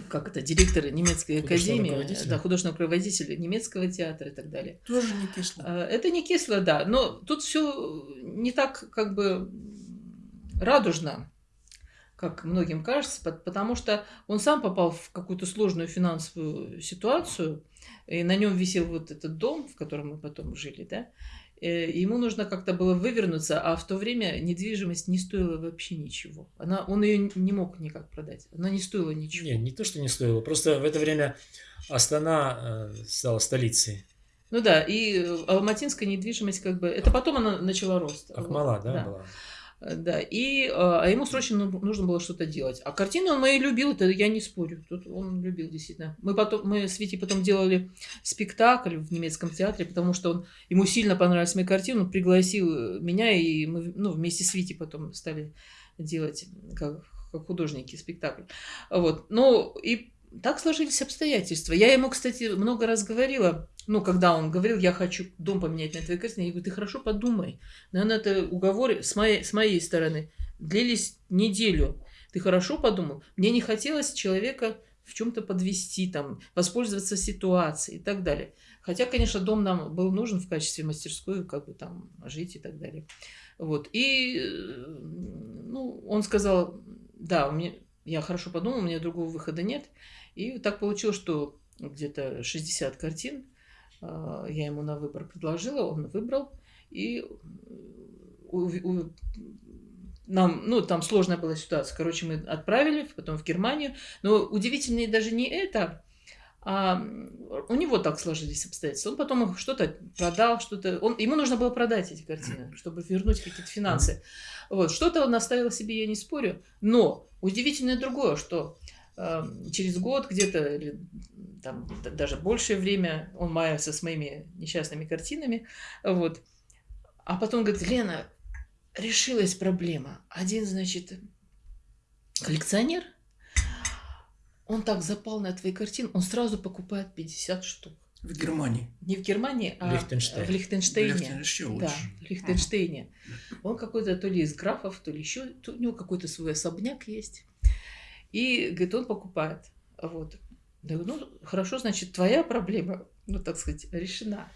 как это, директор немецкой академии, да, художественного руководителя немецкого театра и так далее. Тоже не кисло. А, это не кисло, да, но тут все не так как бы радужно, как многим кажется, потому что он сам попал в какую-то сложную финансовую ситуацию, и на нем висел вот этот дом, в котором мы потом жили, да. э, ему нужно как-то было вывернуться, а в то время недвижимость не стоила вообще ничего. Она, он ее не мог никак продать. Она не стоила ничего. Не, не то, что не стоила. Просто в это время Астана э, стала столицей. Ну да, и э, алматинская недвижимость как бы... Это потом она начала рост. Ахмала, Вот, да, была? Э, Да, и, э, а ему срочно ну- нужно было что-то делать. А картины он мои любил, это я не спорю. Тут он любил действительно. Мы потом, мы с Витей потом делали спектакль в немецком театре, потому что он, ему сильно понравились мои картины, он пригласил меня, и мы ну, вместе с Витей потом стали делать как, как художники спектакль. Вот. Ну, и так сложились обстоятельства. Я ему, кстати, много раз говорила, ну, когда он говорил, я хочу дом поменять на твоей картине, я говорю, ты хорошо подумай. Наверное, это уговоры с моей, с моей стороны длились неделю. Ты хорошо подумал? Мне не хотелось человека в чем-то подвести, там, воспользоваться ситуацией и так далее. Хотя, конечно, дом нам был нужен в качестве мастерской, как бы там жить и так далее. Вот. И, э, ну, он сказал, да, у меня, я хорошо подумал, у меня другого выхода нет. И так получилось, что где-то 60 картин а, я ему на выбор предложила, он выбрал. И у- у- нам, ну, там сложная была ситуация. Короче, мы отправили, потом в Германию. Но удивительнее даже не это, а у него так сложились обстоятельства. Он потом что-то продал, что-то... Он, ему нужно было продать эти картины, чтобы вернуть какие-то финансы. Вот, что-то он оставил себе, я не спорю. Но удивительное другое, что э, через год где-то, или там даже большее время он маялся с моими несчастными картинами. Вот. А потом говорит, Лена, решилась проблема. Один, значит, коллекционер, он так запал на твои картины, он сразу покупает 50 штук. В Германии. Не в Германии, а Лихтенштейн. в Лихтенштейне. Лихтен- еще Да, лучше. в Лихтенштейне. Он какой-то то ли из графов, то ли еще, то у него какой-то свой особняк есть. И, говорит, он покупает. Вот. Да, ну, хорошо, значит, твоя проблема, ну, так сказать, решена.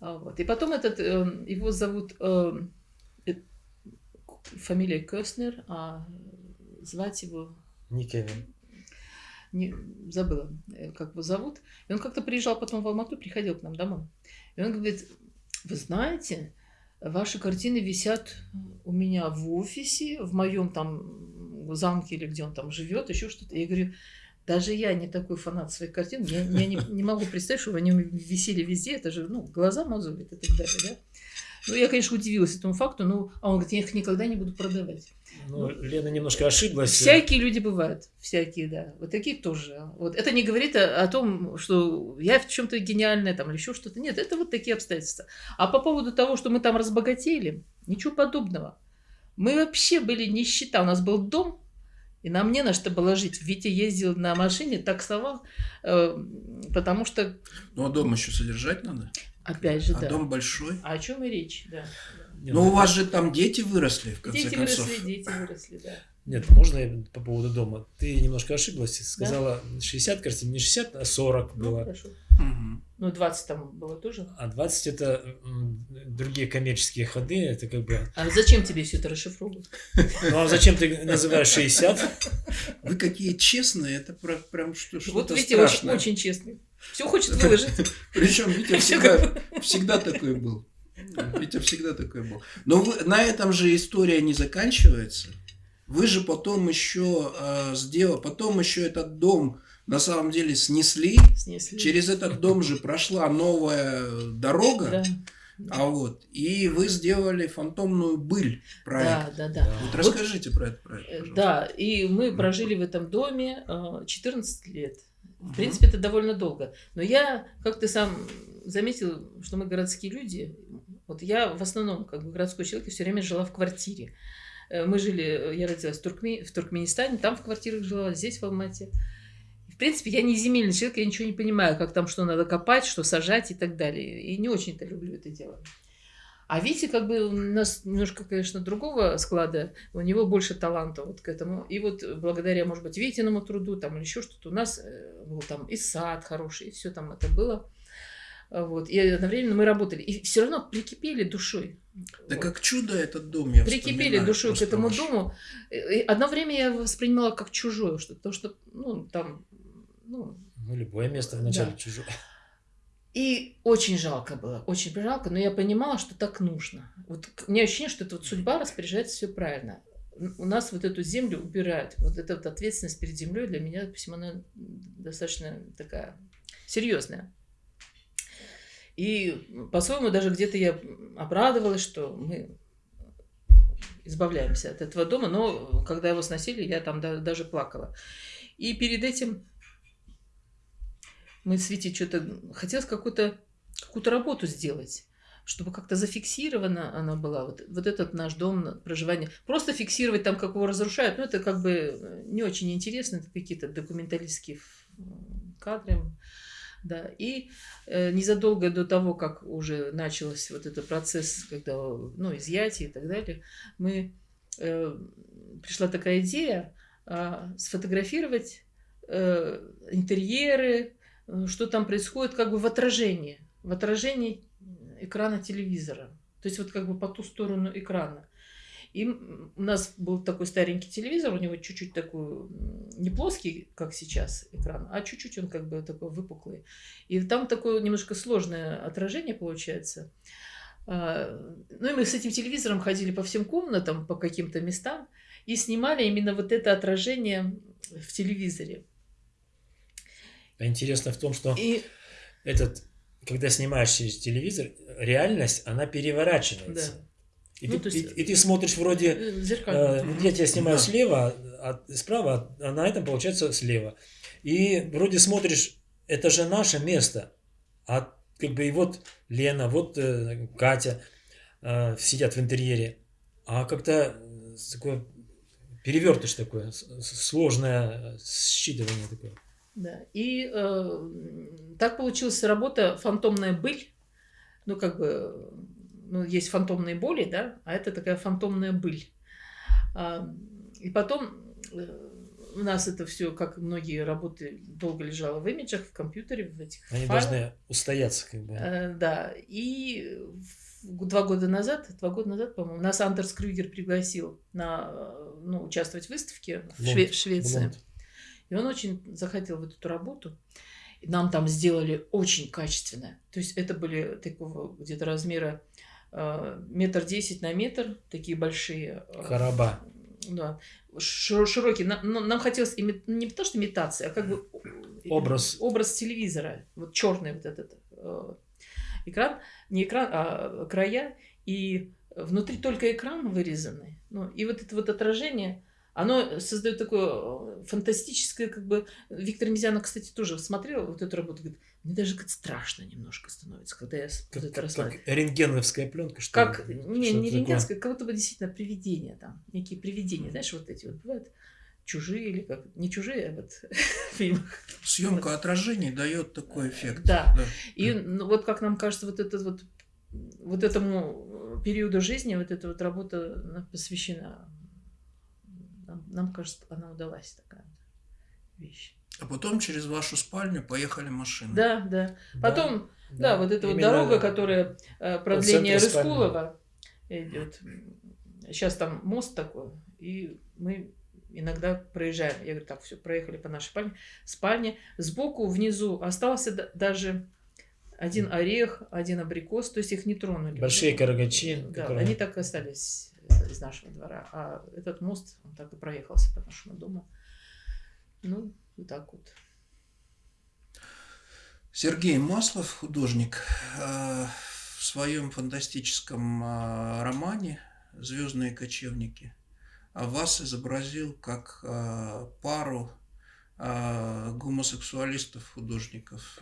А Вот. И потом этот, э, его зовут, э, э, фамилия Кёснер, а звать его Не Кевин. не, забыла, э, как его зовут. И он как-то приезжал потом в Алмату, приходил к нам домой. И он говорит, вы знаете, ваши картины висят у меня в офисе, в моем там замке или где он там живет, еще что-то. Я говорю, даже я не такой фанат своих картин, я, я не, не могу представить, что они висели везде, это же, ну, глаза мозолит и так далее, да. Ну, я, конечно, удивилась этому факту, ну, а он говорит, я их никогда не буду продавать. Ну, Лена немножко ошиблась. Всякие люди бывают, всякие, да. Вот такие тоже. Вот это не говорит о, о том, что я в чем-то гениальная там или еще что-то. Нет, это вот такие обстоятельства. А по поводу того, что мы там разбогатели, ничего подобного. Мы вообще были нищета. У нас был дом, и нам не на что было жить. Витя ездил на машине, таксовал, э, потому что, Ну, а дом еще содержать надо. опять же, А да. дом большой. А о чем и речь, да. Не, Но ну, у вас же там дети выросли, в конце Дети концов. выросли, дети выросли, да. Нет, можно я по поводу дома? Ты немножко ошиблась. Сказала 60 картин, не 60, а 40 Ну, было. хорошо. Мгм. Ну, 20 там было тоже. А 20 это другие коммерческие ходы. Это как бы... А зачем тебе все это расшифровывать? Ну а зачем ты называешь 60? Вы какие честные, это прям что- Вот что-то видите, очень, очень честный. Все хочет выложить. Причем Витя всегда, всегда такой был. Витя всегда такой был. Но вы- на этом же история не заканчивается. Вы же потом еще э, сделали, потом еще этот дом на самом деле снесли. Снесли. Через этот дом же прошла новая дорога. Да, А вот, и вы сделали фантомную быль проект. да, да, да. Вот расскажите про этот проект, Э, пожалуйста. Да, и мы прожили в этом доме э, 14 лет. В принципе, это довольно долго. Но я, как ты сам заметил, что мы городские люди. Вот я в основном, как бы городской человек, все время жила в квартире. Э, Мы жили, э, я родилась в, Туркме- в Туркменистане, там в квартирах жила, здесь в Алмате. Принципе, я не земельный человек, я ничего не понимаю, как там что надо копать, что сажать и так далее. И не очень-то люблю это дело. А Витя как бы у нас немножко, конечно, другого склада, у него больше таланта вот к этому. И вот благодаря, может быть, Витиному труду там или еще что-то, у нас э, был там и сад хороший, и все там это было. Вот. И одновременно мы работали. И все равно прикипели душой. Да Вот. как чудо этот дом, я Прикипели душой к этому ваш. дому. И одно время я воспринимала как чужое что-то, потому что, ну, там, ну, Ну, любое место вначале Да. чужое. И очень жалко было, очень жалко, но я понимала, что так нужно. Вот у меня ощущение, что это вот судьба распоряжается все правильно. У нас вот эту землю убирают. Вот эта вот ответственность перед землей для меня, допустим, она достаточно такая серьезная. И по-своему даже где-то я обрадовалась, что мы избавляемся от этого дома, но когда его сносили, я там даже плакала. И перед этим мы с Витей что-то... Хотелось какую-то какую работу сделать чтобы как-то зафиксирована она была, вот, вот этот наш дом проживания. Просто фиксировать там, как его разрушают, ну, это как бы э, не очень интересно, это какие-то документалистские кадры. Да. И э, незадолго до того, как уже начался вот этот процесс, когда, ну, изъятие и так далее, мы, э, пришла такая идея э, сфотографировать э, интерьеры, что там происходит как бы в отражении, в отражении экрана телевизора. То есть вот как бы по ту сторону экрана. И у нас был такой старенький телевизор, у него чуть-чуть такой, не плоский, как сейчас экран, а чуть-чуть он как бы такой выпуклый. И там такое немножко сложное отражение получается. А, ну и мы с этим телевизором ходили по всем комнатам, по каким-то местам и снимали именно вот это отражение в телевизоре. А интересно в том, что и... этот, когда снимаешь через телевизор, реальность, она переворачивается. Да. И, ну, ты, есть, и, и ты смотришь вроде, э, э, я тебя снимаю да. слева, а, справа, а на этом получается слева. И вроде смотришь, это же наше место. А как бы и вот Лена, вот э, Катя э, сидят в интерьере. А как-то такое перевертыш такое, сложное считывание такое. Да. И э, так получилась работа «Фантомная быль». Ну, как бы, ну, есть фантомные боли, да, а это такая фантомная быль. А, и потом э, у нас это все, как многие работы, долго лежало в имиджах, в компьютере, в этих Они файлах. должны устояться, как бы. Э, да. И два года назад, два года назад, по-моему, нас Андерс Крюгер пригласил на, ну, участвовать в выставке в, Шве- в Швеции. Лонд. И он очень захотел в эту работу. И нам там сделали очень качественно. То есть это были такого где-то размера э, метр десять на метр, такие большие. Э, Короба. Да, широкие. Нам, нам хотелось име, не то, что имитация, а как бы образ, образ телевизора. Вот черный вот этот э, экран, не экран, а края. И внутри только экран вырезанный. Ну, и вот это вот отражение оно создает такое э, фантастическое, как бы... Виктор Мизянов, кстати, тоже смотрел вот эту работу, говорит, мне даже как страшно немножко становится, когда я как, вот это рассматриваю. Как рентгеновская пленка, что Как, ли? не, не рентгеновская, как будто бы действительно привидения там, некие привидения, знаешь, вот эти вот бывают чужие или как, не чужие, а вот в фильмах. Съемка вот. отражений дает такой эффект. Да. да. И ну, вот как нам кажется, вот этот вот вот этому периоду жизни вот эта вот работа посвящена нам, нам кажется, она удалась такая вещь. А потом через вашу спальню поехали машины. Да, да. Потом, да, да вот эта вот дорога, да. которая э, продление Рыскулова идет. Сейчас там мост такой, и мы иногда проезжаем. Я говорю, так, все, проехали по нашей спальне. Спальне. Сбоку, внизу остался даже один орех, один абрикос, то есть их не тронули. Большие карагачи. Да, которые... они так и остались из нашего двора. А этот мост, он так и проехался по нашему дому. Ну, вот так вот. Сергей Маслов, художник, э, в своем фантастическом э, романе «Звездные кочевники» вас изобразил как э, пару гомосексуалистов-художников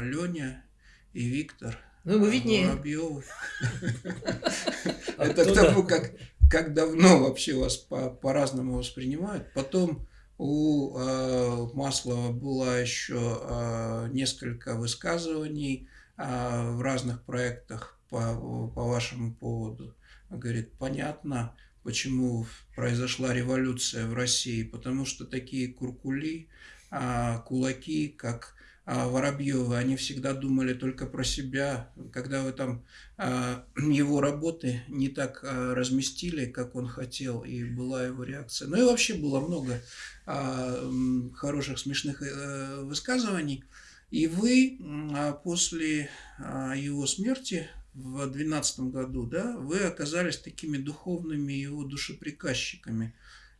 Леня и Виктор – ну, ему виднее. Воробьев. Это к тому, как, как давно вообще вас по, по-разному воспринимают. Потом у э, Маслова было еще э, несколько высказываний э, в разных проектах по, по вашему поводу. Он говорит, понятно, почему произошла революция в России, потому что такие куркули, э, кулаки, как Воробьева, они всегда думали только про себя. Когда вы там а, его работы не так а, разместили, как он хотел, и была его реакция. Ну и вообще было много хороших, смешных э, высказываний. И вы а, после а, его смерти в 2012 году, да, вы оказались такими духовными его душеприказчиками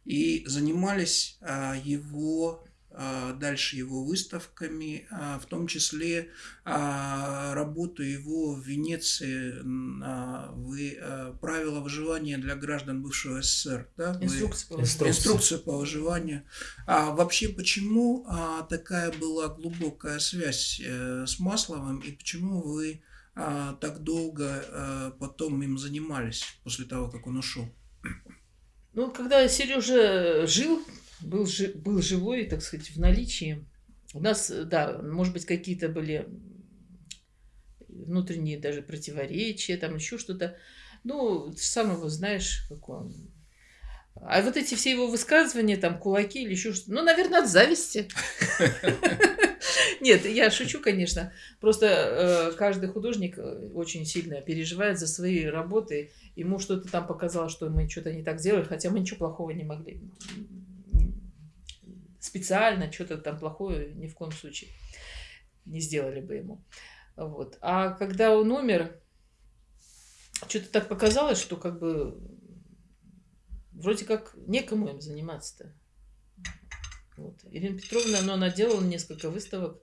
и занимались а, его а, дальше его выставками, а, в том числе а, работу его в Венеции, вы правила выживания для граждан бывшего СССР, да? Инструкция, по инструкция. инструкция по выживанию. А вообще, почему такая была глубокая связь э, с Масловым и почему вы так долго потом им занимались после того, как он ушел? Ну, когда Сережа жил, был, жи, был живой, так сказать, в наличии. У нас, да, может быть, какие-то были внутренние даже противоречия, там еще что-то. Ну, ты сам его знаешь, как он. А вот эти все его высказывания, там, кулаки или еще что-то, ну, наверное, от зависти. Нет, я шучу, конечно. Просто э, каждый художник э, очень сильно переживает за свои работы. Ему что-то там показалось, что мы что-то не так сделали, хотя мы ничего плохого не могли специально что-то там плохое ни в коем случае не сделали бы ему. Вот. А когда он умер, что-то так показалось, что как бы вроде как некому им заниматься-то. Вот. Ирина Петровна, но она делала несколько выставок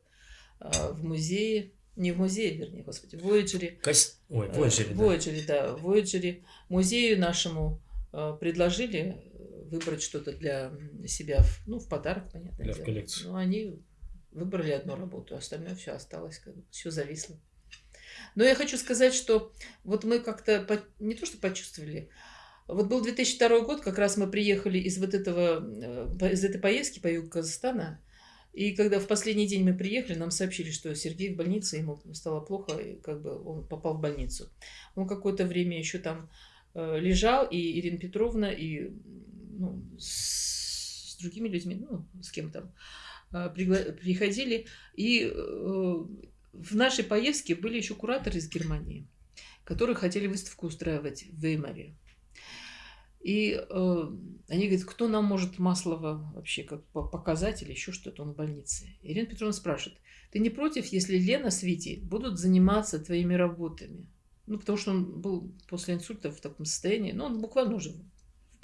а, в музее, не в музее, вернее, господи, в Voyager. Кос... Ой, в Voyager, э, да. да, в Voyager музею нашему э, предложили выбрать что-то для себя, ну, в подарок, понятно. Для дело. коллекцию. Ну, они выбрали одну работу, остальное все осталось, как бы, все зависло. Но я хочу сказать, что вот мы как-то не то что почувствовали, вот был 2002 год, как раз мы приехали из вот этого, э, из этой поездки по югу Казахстана, и когда в последний день мы приехали, нам сообщили, что Сергей в больнице, ему стало плохо, и как бы он попал в больницу. Он какое-то время еще там э, лежал, и Ирина Петровна, и ну, с, другими людьми, ну, с кем там, приходили. И э, в нашей поездке были еще кураторы из Германии, которые хотели выставку устраивать в Веймаре. И э, они говорят, кто нам может Маслова вообще как показать или еще что-то, он в больнице. Ирина Петровна спрашивает, ты не против, если Лена с Витей будут заниматься твоими работами? Ну, потому что он был после инсульта в таком состоянии, ну, он буквально уже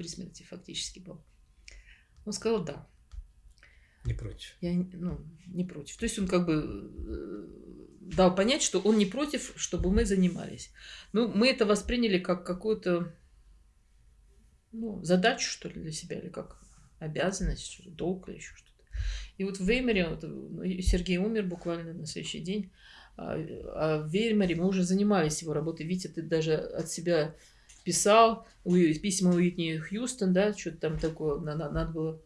при смерти фактически был. Он сказал да. Не против. Я ну, не против. То есть он как бы э, дал понять, что он не против, чтобы мы занимались. Ну, мы это восприняли как какую-то ну, задачу, что ли, для себя, или как обязанность, что ли, долг или еще что-то. И вот в Веймаре, вот, ну, Сергей умер буквально на следующий день, а, а в Веймаре мы уже занимались его работой. Витя, ты даже от себя писал письма Уитни Хьюстон, да, что-то там такое, надо, надо было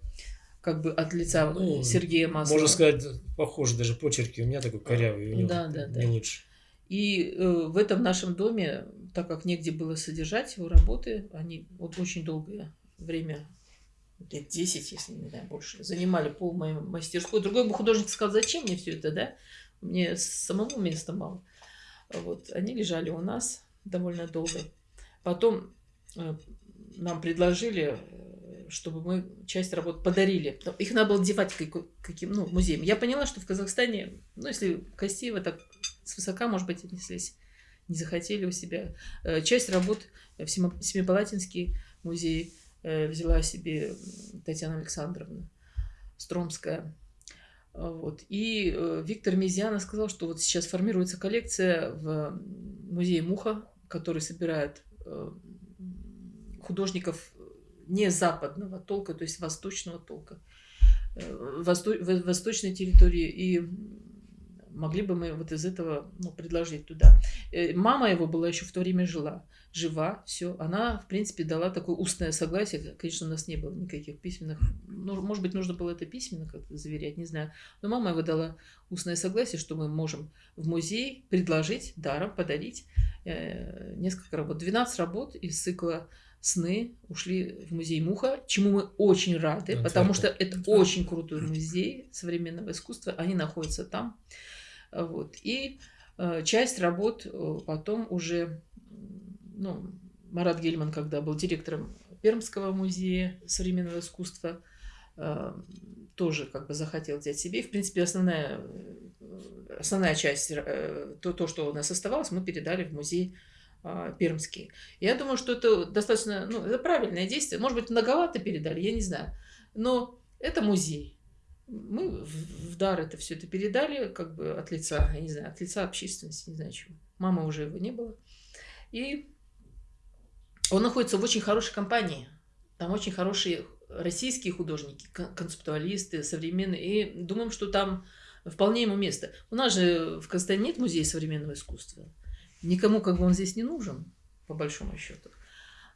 как бы от лица ну, Сергея Маслова. Можно сказать, похоже, даже почерки у меня такой корявый, у него да, да, не да. лучше. И э, в этом нашем доме, так как негде было содержать его работы, они вот очень долгое время, лет 10, если не знаю, больше, занимали пол моей мастерской. Другой бы художник сказал, зачем мне все это, да? Мне самому места мало. Вот, они лежали у нас довольно долго. Потом э, нам предложили, э, чтобы мы часть работ подарили. Их надо было девать каким, ну, музеем. Я поняла, что в Казахстане, ну, если красиво, так свысока, может быть, отнеслись, не захотели у себя. Э, часть работ в Семипалатинский музей взяла себе Татьяна Александровна Стромская. Вот. И Виктор Мизьяна сказал, что вот сейчас формируется коллекция в музее Муха, который собирает художников не западного толка, то есть восточного толка, э, восто, восточной территории. И могли бы мы вот из этого ну, предложить туда. Э, мама его была еще в то время жила, жива, все. Она, в принципе, дала такое устное согласие. Конечно, у нас не было никаких письменных. Ну, может быть, нужно было это письменно как-то заверять, не знаю. Но мама его дала устное согласие, что мы можем в музей предложить даром, подарить э, несколько работ. 12 работ из цикла сны ушли в музей Муха, чему мы очень рады, потому что это очень крутой музей современного искусства. Они находятся там. Вот. И э, часть работ э, потом уже, ну, Марат Гельман, когда был директором Пермского музея современного искусства, э, тоже как бы захотел взять себе. И, в принципе, основная основная часть, то, то, что у нас оставалось, мы передали в музей а, Пермский. Я думаю, что это достаточно, ну, это правильное действие. Может быть, многовато передали, я не знаю. Но это музей. Мы в дар это все это передали, как бы от лица, я не знаю, от лица общественности, не знаю чего. Мама уже его не было. И он находится в очень хорошей компании. Там очень хорошие российские художники, концептуалисты, современные. И думаем, что там вполне ему место. У нас же в Казахстане нет музея современного искусства. Никому как бы он здесь не нужен, по большому счету.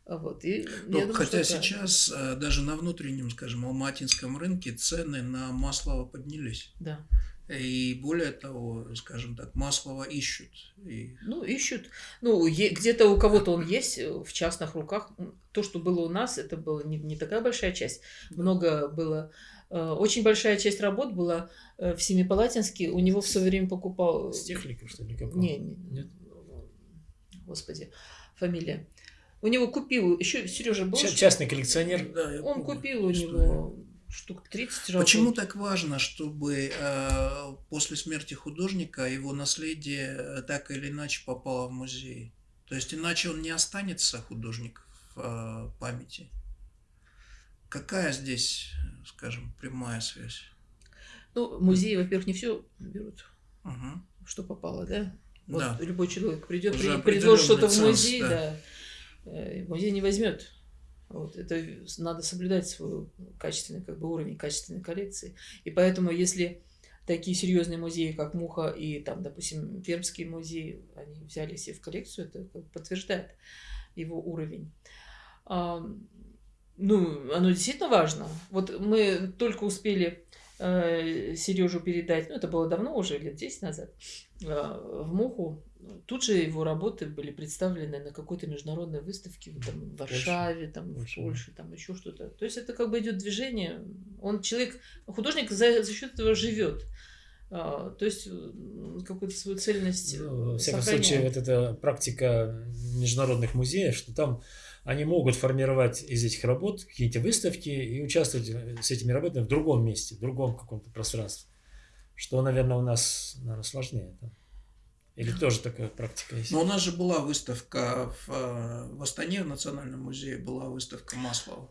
Вот. И ну, думаю, хотя сейчас да. Э, даже на внутреннем, скажем, алматинском рынке цены на масло поднялись. Да. И более того, скажем так, Маслова ищут. И... Ну, ищут. Ну, где-то у кого-то он есть э, в частных руках. То, что было у нас, это была не, не такая большая часть. Много было. Э, очень большая часть работ была в Семипалатинске. У него все время покупал... С техникой, что ли? Не, не, Нет? Господи, фамилия. У него купил, еще Сережа был. Частный коллекционер. Да, он помню, купил у него штук 30 работ. Почему так важно, чтобы э, после смерти художника его наследие э, так или иначе попало в музей? То есть иначе он не останется художник в э, памяти. Какая здесь, скажем, прямая связь? Ну, музеи, во-первых, не все берут, угу. что попало, да? Вот да. любой человек придет, предложит что-то в музей, да. да. Э, музей не возьмет вот, это надо соблюдать свой качественный как бы, уровень качественной коллекции. И поэтому, если такие серьезные музеи, как Муха и, там, допустим, Пермский музей, они взяли себе в коллекцию, это подтверждает его уровень. А, ну, оно действительно важно. Вот мы только успели э, Сережу передать, ну, это было давно уже, лет 10 назад, э, в Муху Тут же его работы были представлены на какой-то международной выставке там, в Варшаве, там, в Польше, там еще что-то. То есть это как бы идет движение. Он человек, художник за, за счет этого живет. А, то есть какую-то свою цельность. Ну, во всяком сохраняет. случае, вот эта практика международных музеев, что там они могут формировать из этих работ какие-то выставки и участвовать с этими работами в другом месте, в другом каком-то пространстве. Что, наверное, у нас наверное, сложнее. Да? Или тоже такая практика есть? Но у нас же была выставка в, э, в Астане, в Национальном музее, была выставка Маслова.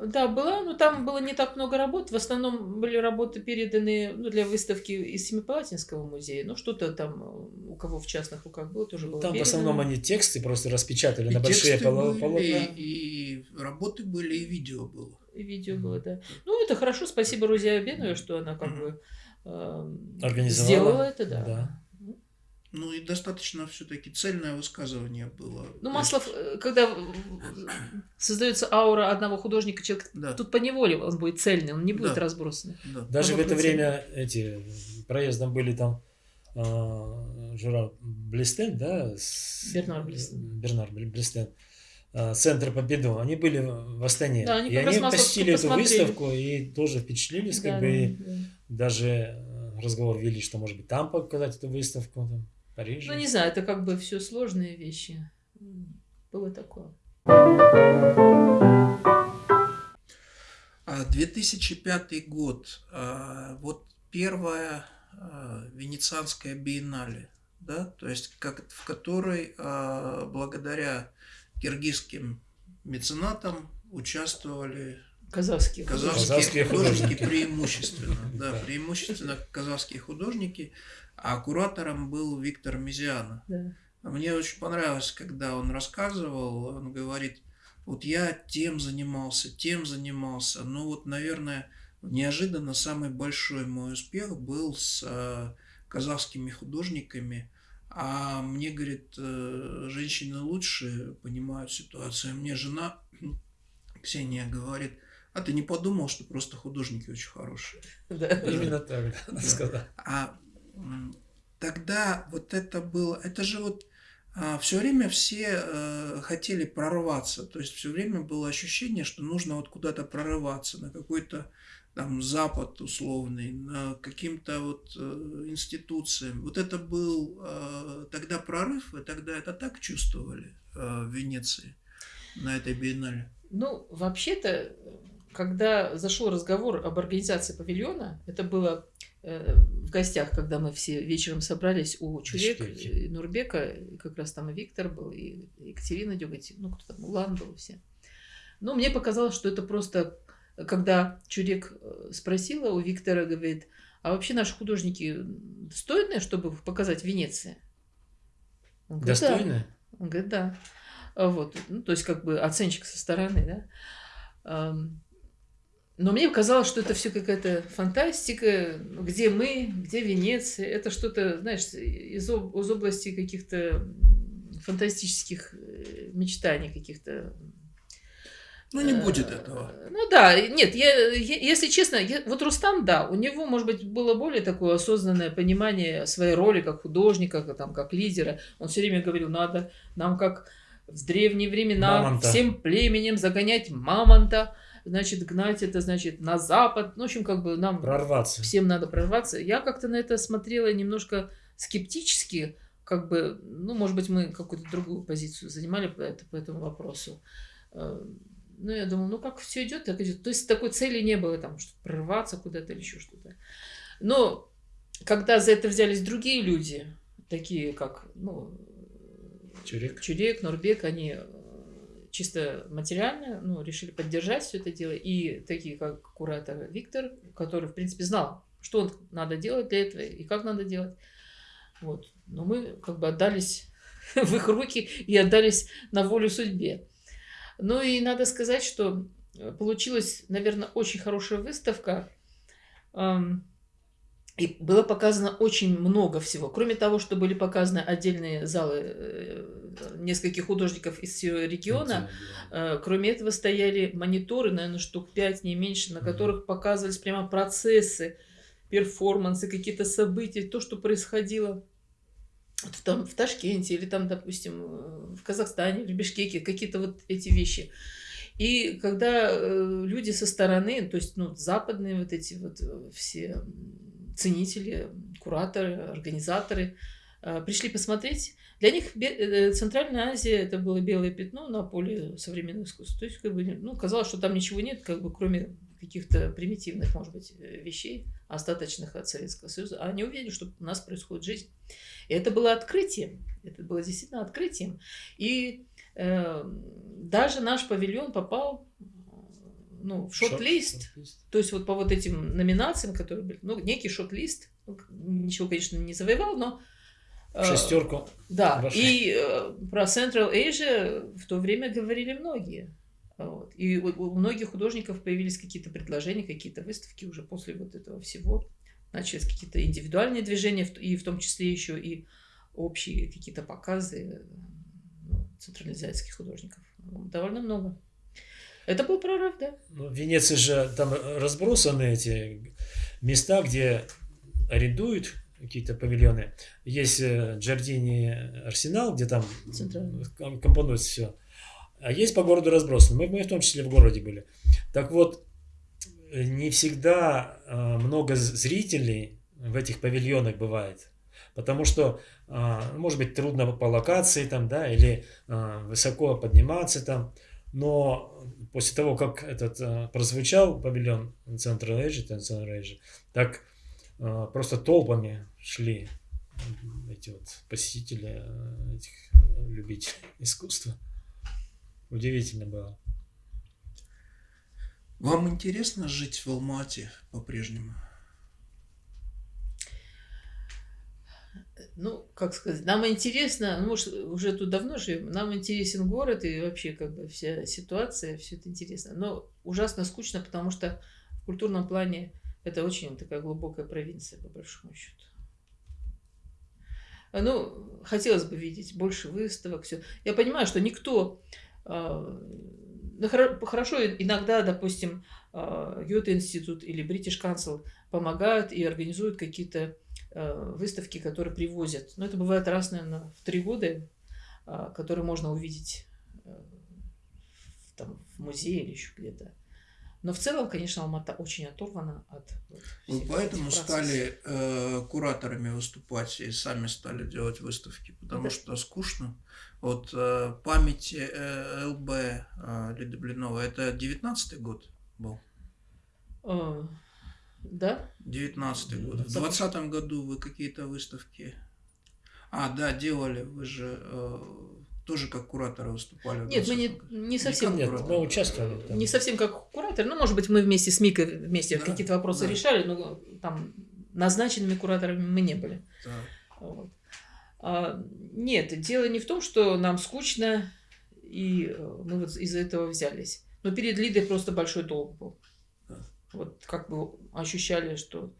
Да, была, но там было не так много работ. В основном были работы переданы ну, для выставки из Семипалатинского музея. Ну, что-то там э, у кого в частных руках было, тоже было Там передано. в основном они тексты просто распечатали и на большие полотна. И, и работы были, и видео было. И видео mm-hmm. было, да. Ну, это хорошо. Спасибо Рузе Абеновой, что она как mm-hmm. бы э, сделала это, да. да. Ну и достаточно все-таки цельное высказывание было. Ну, Маслов, есть... когда создается аура одного художника, человек да. тут по неволе он будет цельный, он не будет да. разбросанный. Да. Даже он в это время эти проездом были там э, Жура Блестен, да? С... Бернар Блестен. Бернар Блестен. Э, Центр Победу, они были в Астане. Да, они и они посетили эту выставку и тоже впечатлились, да, как да, бы да. даже разговор вели, что может быть там показать эту выставку. Там. Париже? Ну, не знаю, это как бы все сложные вещи. Было такое. 2005 а, год. А, вот первая а, Венецианская биеннале, да, то есть как, в которой благодаря киргизским меценатам участвовали казахские, казахские, казахские художники, преимущественно, да, преимущественно казахские художники. А куратором был Виктор Мизиана. Да. Мне очень понравилось, когда он рассказывал, он говорит, вот я тем занимался, тем занимался, но вот, наверное, неожиданно самый большой мой успех был с э, казахскими художниками, а мне, говорит, э, женщины лучше понимают ситуацию. Мне жена Ксения говорит, а ты не подумал, что просто художники очень хорошие? Да, именно так, да, сказать. А тогда вот это было, это же вот а, все время все э, хотели прорваться, то есть все время было ощущение, что нужно вот куда-то прорываться на какой-то там Запад условный, на каким-то вот э, институциям. Вот это был э, тогда прорыв, и тогда это так чувствовали в Венеции на этой биеннале. Ну, вообще-то, когда зашел разговор об организации павильона, это было в гостях, когда мы все вечером собрались у Чурек, Бишкеке. и Нурбека, и как раз там и Виктор был, и Екатерина Дюгати, ну, кто там, Улан был, все. Но мне показалось, что это просто, когда Чурек э, спросила у Виктора, говорит, а вообще наши художники достойные, чтобы показать Венеции? Он говорит, «Да». Он говорит, да. Вот, ну, то есть как бы оценщик со стороны, да. Но мне казалось, что это все какая-то фантастика, где мы, где Венеция. Это что-то, знаешь, из, из области каких-то фантастических э, мечтаний каких-то. Ну, не Э, будет этого. Ну да, нет, я, я- если честно, я- вот Рустам, да, у него, может быть, было более такое осознанное понимание своей роли как художника, как, там, как лидера. Он все время говорил, надо нам как в древние времена Мамонта. всем племенем загонять мамонта, значит, гнать это, значит, на запад. Ну, в общем, как бы нам Прорваться. всем надо прорваться. Я как-то на это смотрела немножко скептически, как бы, ну, может быть, мы какую-то другую позицию занимали по, это- по этому вопросу. Э, Ну, я думала, ну, как все идет, так идет. То есть такой цели не было, там, что прорваться куда-то или еще что-то. Но когда за это взялись другие люди, такие как, ну, Чурек. Чурек, Нурбек, они чисто материально ну, решили поддержать все это дело. И такие, как куратор Виктор, который, в принципе, знал, что надо делать для этого и как надо делать. Вот. Но мы как бы отдались в их руки и отдались на волю судьбе. Ну и надо сказать, что э, получилась, наверное, очень хорошая выставка. Ам, И было показано очень много всего. Кроме того, что были показаны отдельные залы э, нескольких художников из всего региона, э, кроме этого стояли мониторы, наверное, штук 5, не меньше, на которых показывались прямо процессы, перформансы, какие-то события, то, что происходило в, там, в Ташкенте или там, допустим, э, в Казахстане, в Бишкеке, какие-то вот эти вещи. И когда люди со стороны, то есть ну, западные вот эти вот все ценители, кураторы, организаторы, э, пришли посмотреть, для них э, Центральная Азия это было белое пятно на поле современного искусства. То есть, как бы, ну, казалось, что там ничего нет, как бы, кроме каких-то примитивных, может быть, вещей, остаточных от Советского Союза. А они увидели, что у нас происходит жизнь. И это было открытием. Это было действительно открытием. И э, даже наш павильон попал ну, в шорт-лист. То есть вот по вот этим номинациям, которые были, ну, некий шорт-лист, ну, ничего, конечно, не завоевал, но... э, Шестерку. Да, вошли. и э, про Central Asia в то время говорили многие. Вот. И у, у многих художников появились какие-то предложения, какие-то выставки уже после вот этого всего. Начались какие-то индивидуальные движения, и в том числе еще и общие какие-то показы э, ну, центральноазиатских художников. Довольно много. Это был прорыв, да. Ну, в Венеции же там разбросаны эти места, где арендуют какие-то павильоны. Есть э, Джардини Арсенал, где там компонуется все. А есть по городу разбросаны. Мы, мы в том числе в городе были. Так вот, э, не всегда э, много зрителей в этих павильонах бывает. Потому что, а, может быть, трудно по локации там, да, или высоко подниматься там. Но после того, как этот а, прозвучал павильон Central Asia, Central Asia, так а, просто толпами шли эти вот посетители, а, этих а, любителей искусства. Удивительно было. Вам интересно жить в Алмате по-прежнему? Ну, как сказать, нам интересно, ну, может, уже тут давно живем, нам интересен город и вообще как бы вся ситуация, все это интересно. Но ужасно скучно, потому что в культурном плане это очень такая глубокая провинция, по большому счету. Ну, хотелось бы видеть больше выставок, все. Я понимаю, что никто... а, ну, хоро- хорошо, иногда, допустим, Гёте-институт или British Council помогают и организуют какие-то выставки, которые привозят. Но это бывает раз, наверное, в три года, а, которые можно увидеть э, там, в музее или еще где-то. Но в целом, конечно, Алмата очень оторвана от вот Вы всех поэтому стали э, кураторами выступать и сами стали делать выставки, потому Да. что скучно. Вот э, память э, ЛБ э, Лиды Блинова, это 19 год был? Э, Да? 19 год. В 20 году вы какие-то выставки... А, да, делали. Вы же э, тоже как кураторы выступали. в Нет, мы 20-м не, не совсем... Нет, куратор. мы участвовали. там. Не совсем как куратор. Ну, может быть, мы вместе с Микой вместе Да, какие-то вопросы да. решали, но там назначенными кураторами мы не были. Да. Вот. А, нет, дело не в том, что нам скучно, и э, мы вот из-за этого взялись. Но перед Лидой просто большой долг был. Вот как бы ощущали, что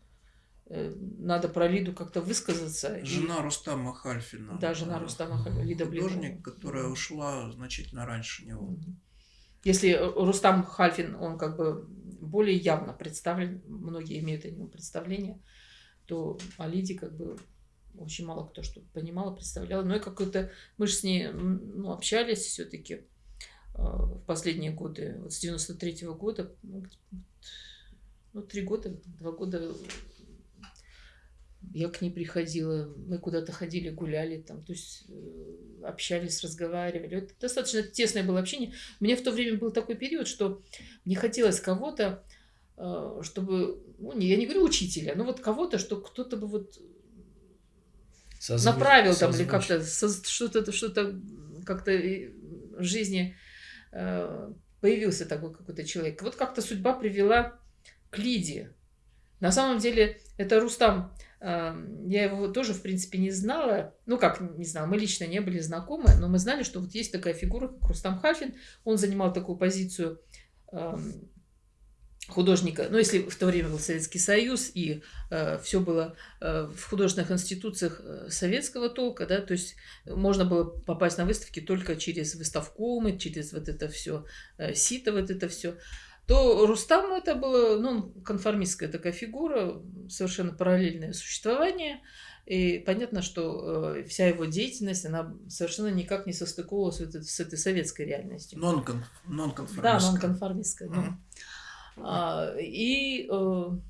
э, надо про Лиду как-то высказаться. и- Жена Рустама Хальфина. Да, жена э, Рустама Хальфина, Лида Блинова. Художник, которая ушла значительно раньше него. Если э, Рустам Хальфин, он как бы более явно представлен, многие имеют о нем представление, то о Лиде как бы очень мало кто что понимал, представлял. Но и какой-то... Мы же с ней ну, общались все-таки в последние годы, вот с 93 -го года, ну, три года, два года я к ней приходила, мы куда-то ходили, гуляли там, то есть э, общались, разговаривали. Это достаточно тесное было общение. У меня в то время был такой период, что мне хотелось кого-то, э, чтобы, ну, не, я не говорю учителя, но вот кого-то, что кто-то бы вот Созву- направил там или как-то что-то что-то как-то в жизни э, появился такой какой-то человек. Вот как-то судьба привела к Лиде. На самом деле это Рустам. э, Я его тоже, в принципе, не знала. Ну, как не знала, мы лично не были знакомы, но мы знали, что вот есть такая фигура, как Рустам Хальфин. Он занимал такую позицию эм, художника, ну, если в то время был Советский Союз, и все было э, в художественных институциях э, советского толка, да, то есть можно было попасть на выставки только через выставкомы, через вот это все, сито, вот это все, то Рустам это было, ну, конформистская такая фигура, совершенно параллельное существование, и понятно, что э, вся его деятельность, она совершенно никак не состыковывалась вот это- с этой советской реальностью. Нон-кон- Да, Нонконформистская. нонконформистская. ну. Мгм. А, и э, он,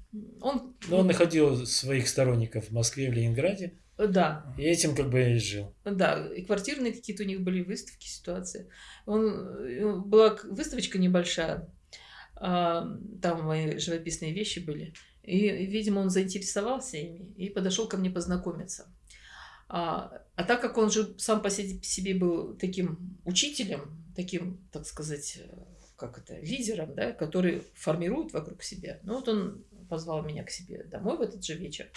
Но он находил своих сторонников в Москве, в Ленинграде, да, и этим как бы и жил. Да, и квартирные какие-то у них были выставки, ситуации. Он, э, была выставочка небольшая, там мои живописные вещи были. И, видимо, он заинтересовался ими и подошел ко мне познакомиться. А, а так как он же сам по се- себе был таким учителем, таким, так сказать, э, как это, лидером, да, который формирует вокруг себя. Ну вот он позвал меня к себе домой в этот же вечер.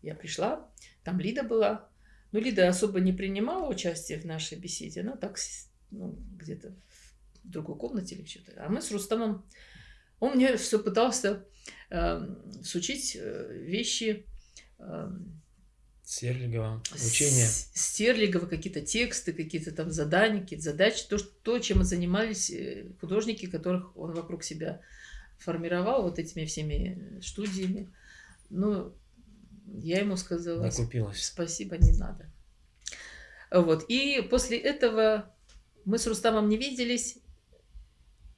Я пришла, там Лида была, ну, Лида особо не принимала участие в нашей беседе, она так ну, где-то в другой комнате или что-то. А мы с Рустамом, он мне все пытался эм, сучить э, вещи, эм, Серлигова, учение. с- Стерлигова, какие-то тексты, какие-то там задания, какие-то задачи, то, то, чем занимались э, художники, которых он вокруг себя формировал вот этими всеми студиями. Ну, я ему сказала, Накупилась. Спасибо, не надо. Вот. И после этого мы с Рустамом не виделись,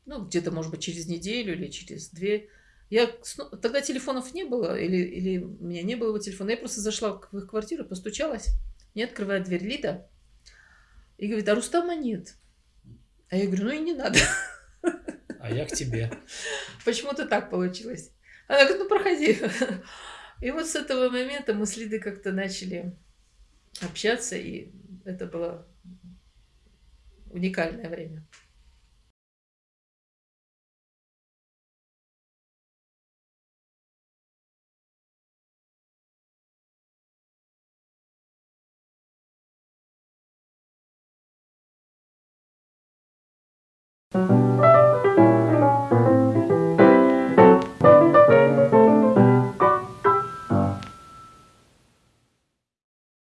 ну, где-то, может быть, через неделю или через две. Я Тогда телефонов не было, или, или у меня не было его телефона. Я просто зашла в их квартиру, постучалась. Мне открывает дверь Лида и говорит, а Рустама нет. А я говорю, ну и не надо. А я к тебе. Почему-то так получилось. Она говорит, ну проходи. И вот с этого момента мы с Лидой как-то начали общаться, и это было уникальное время.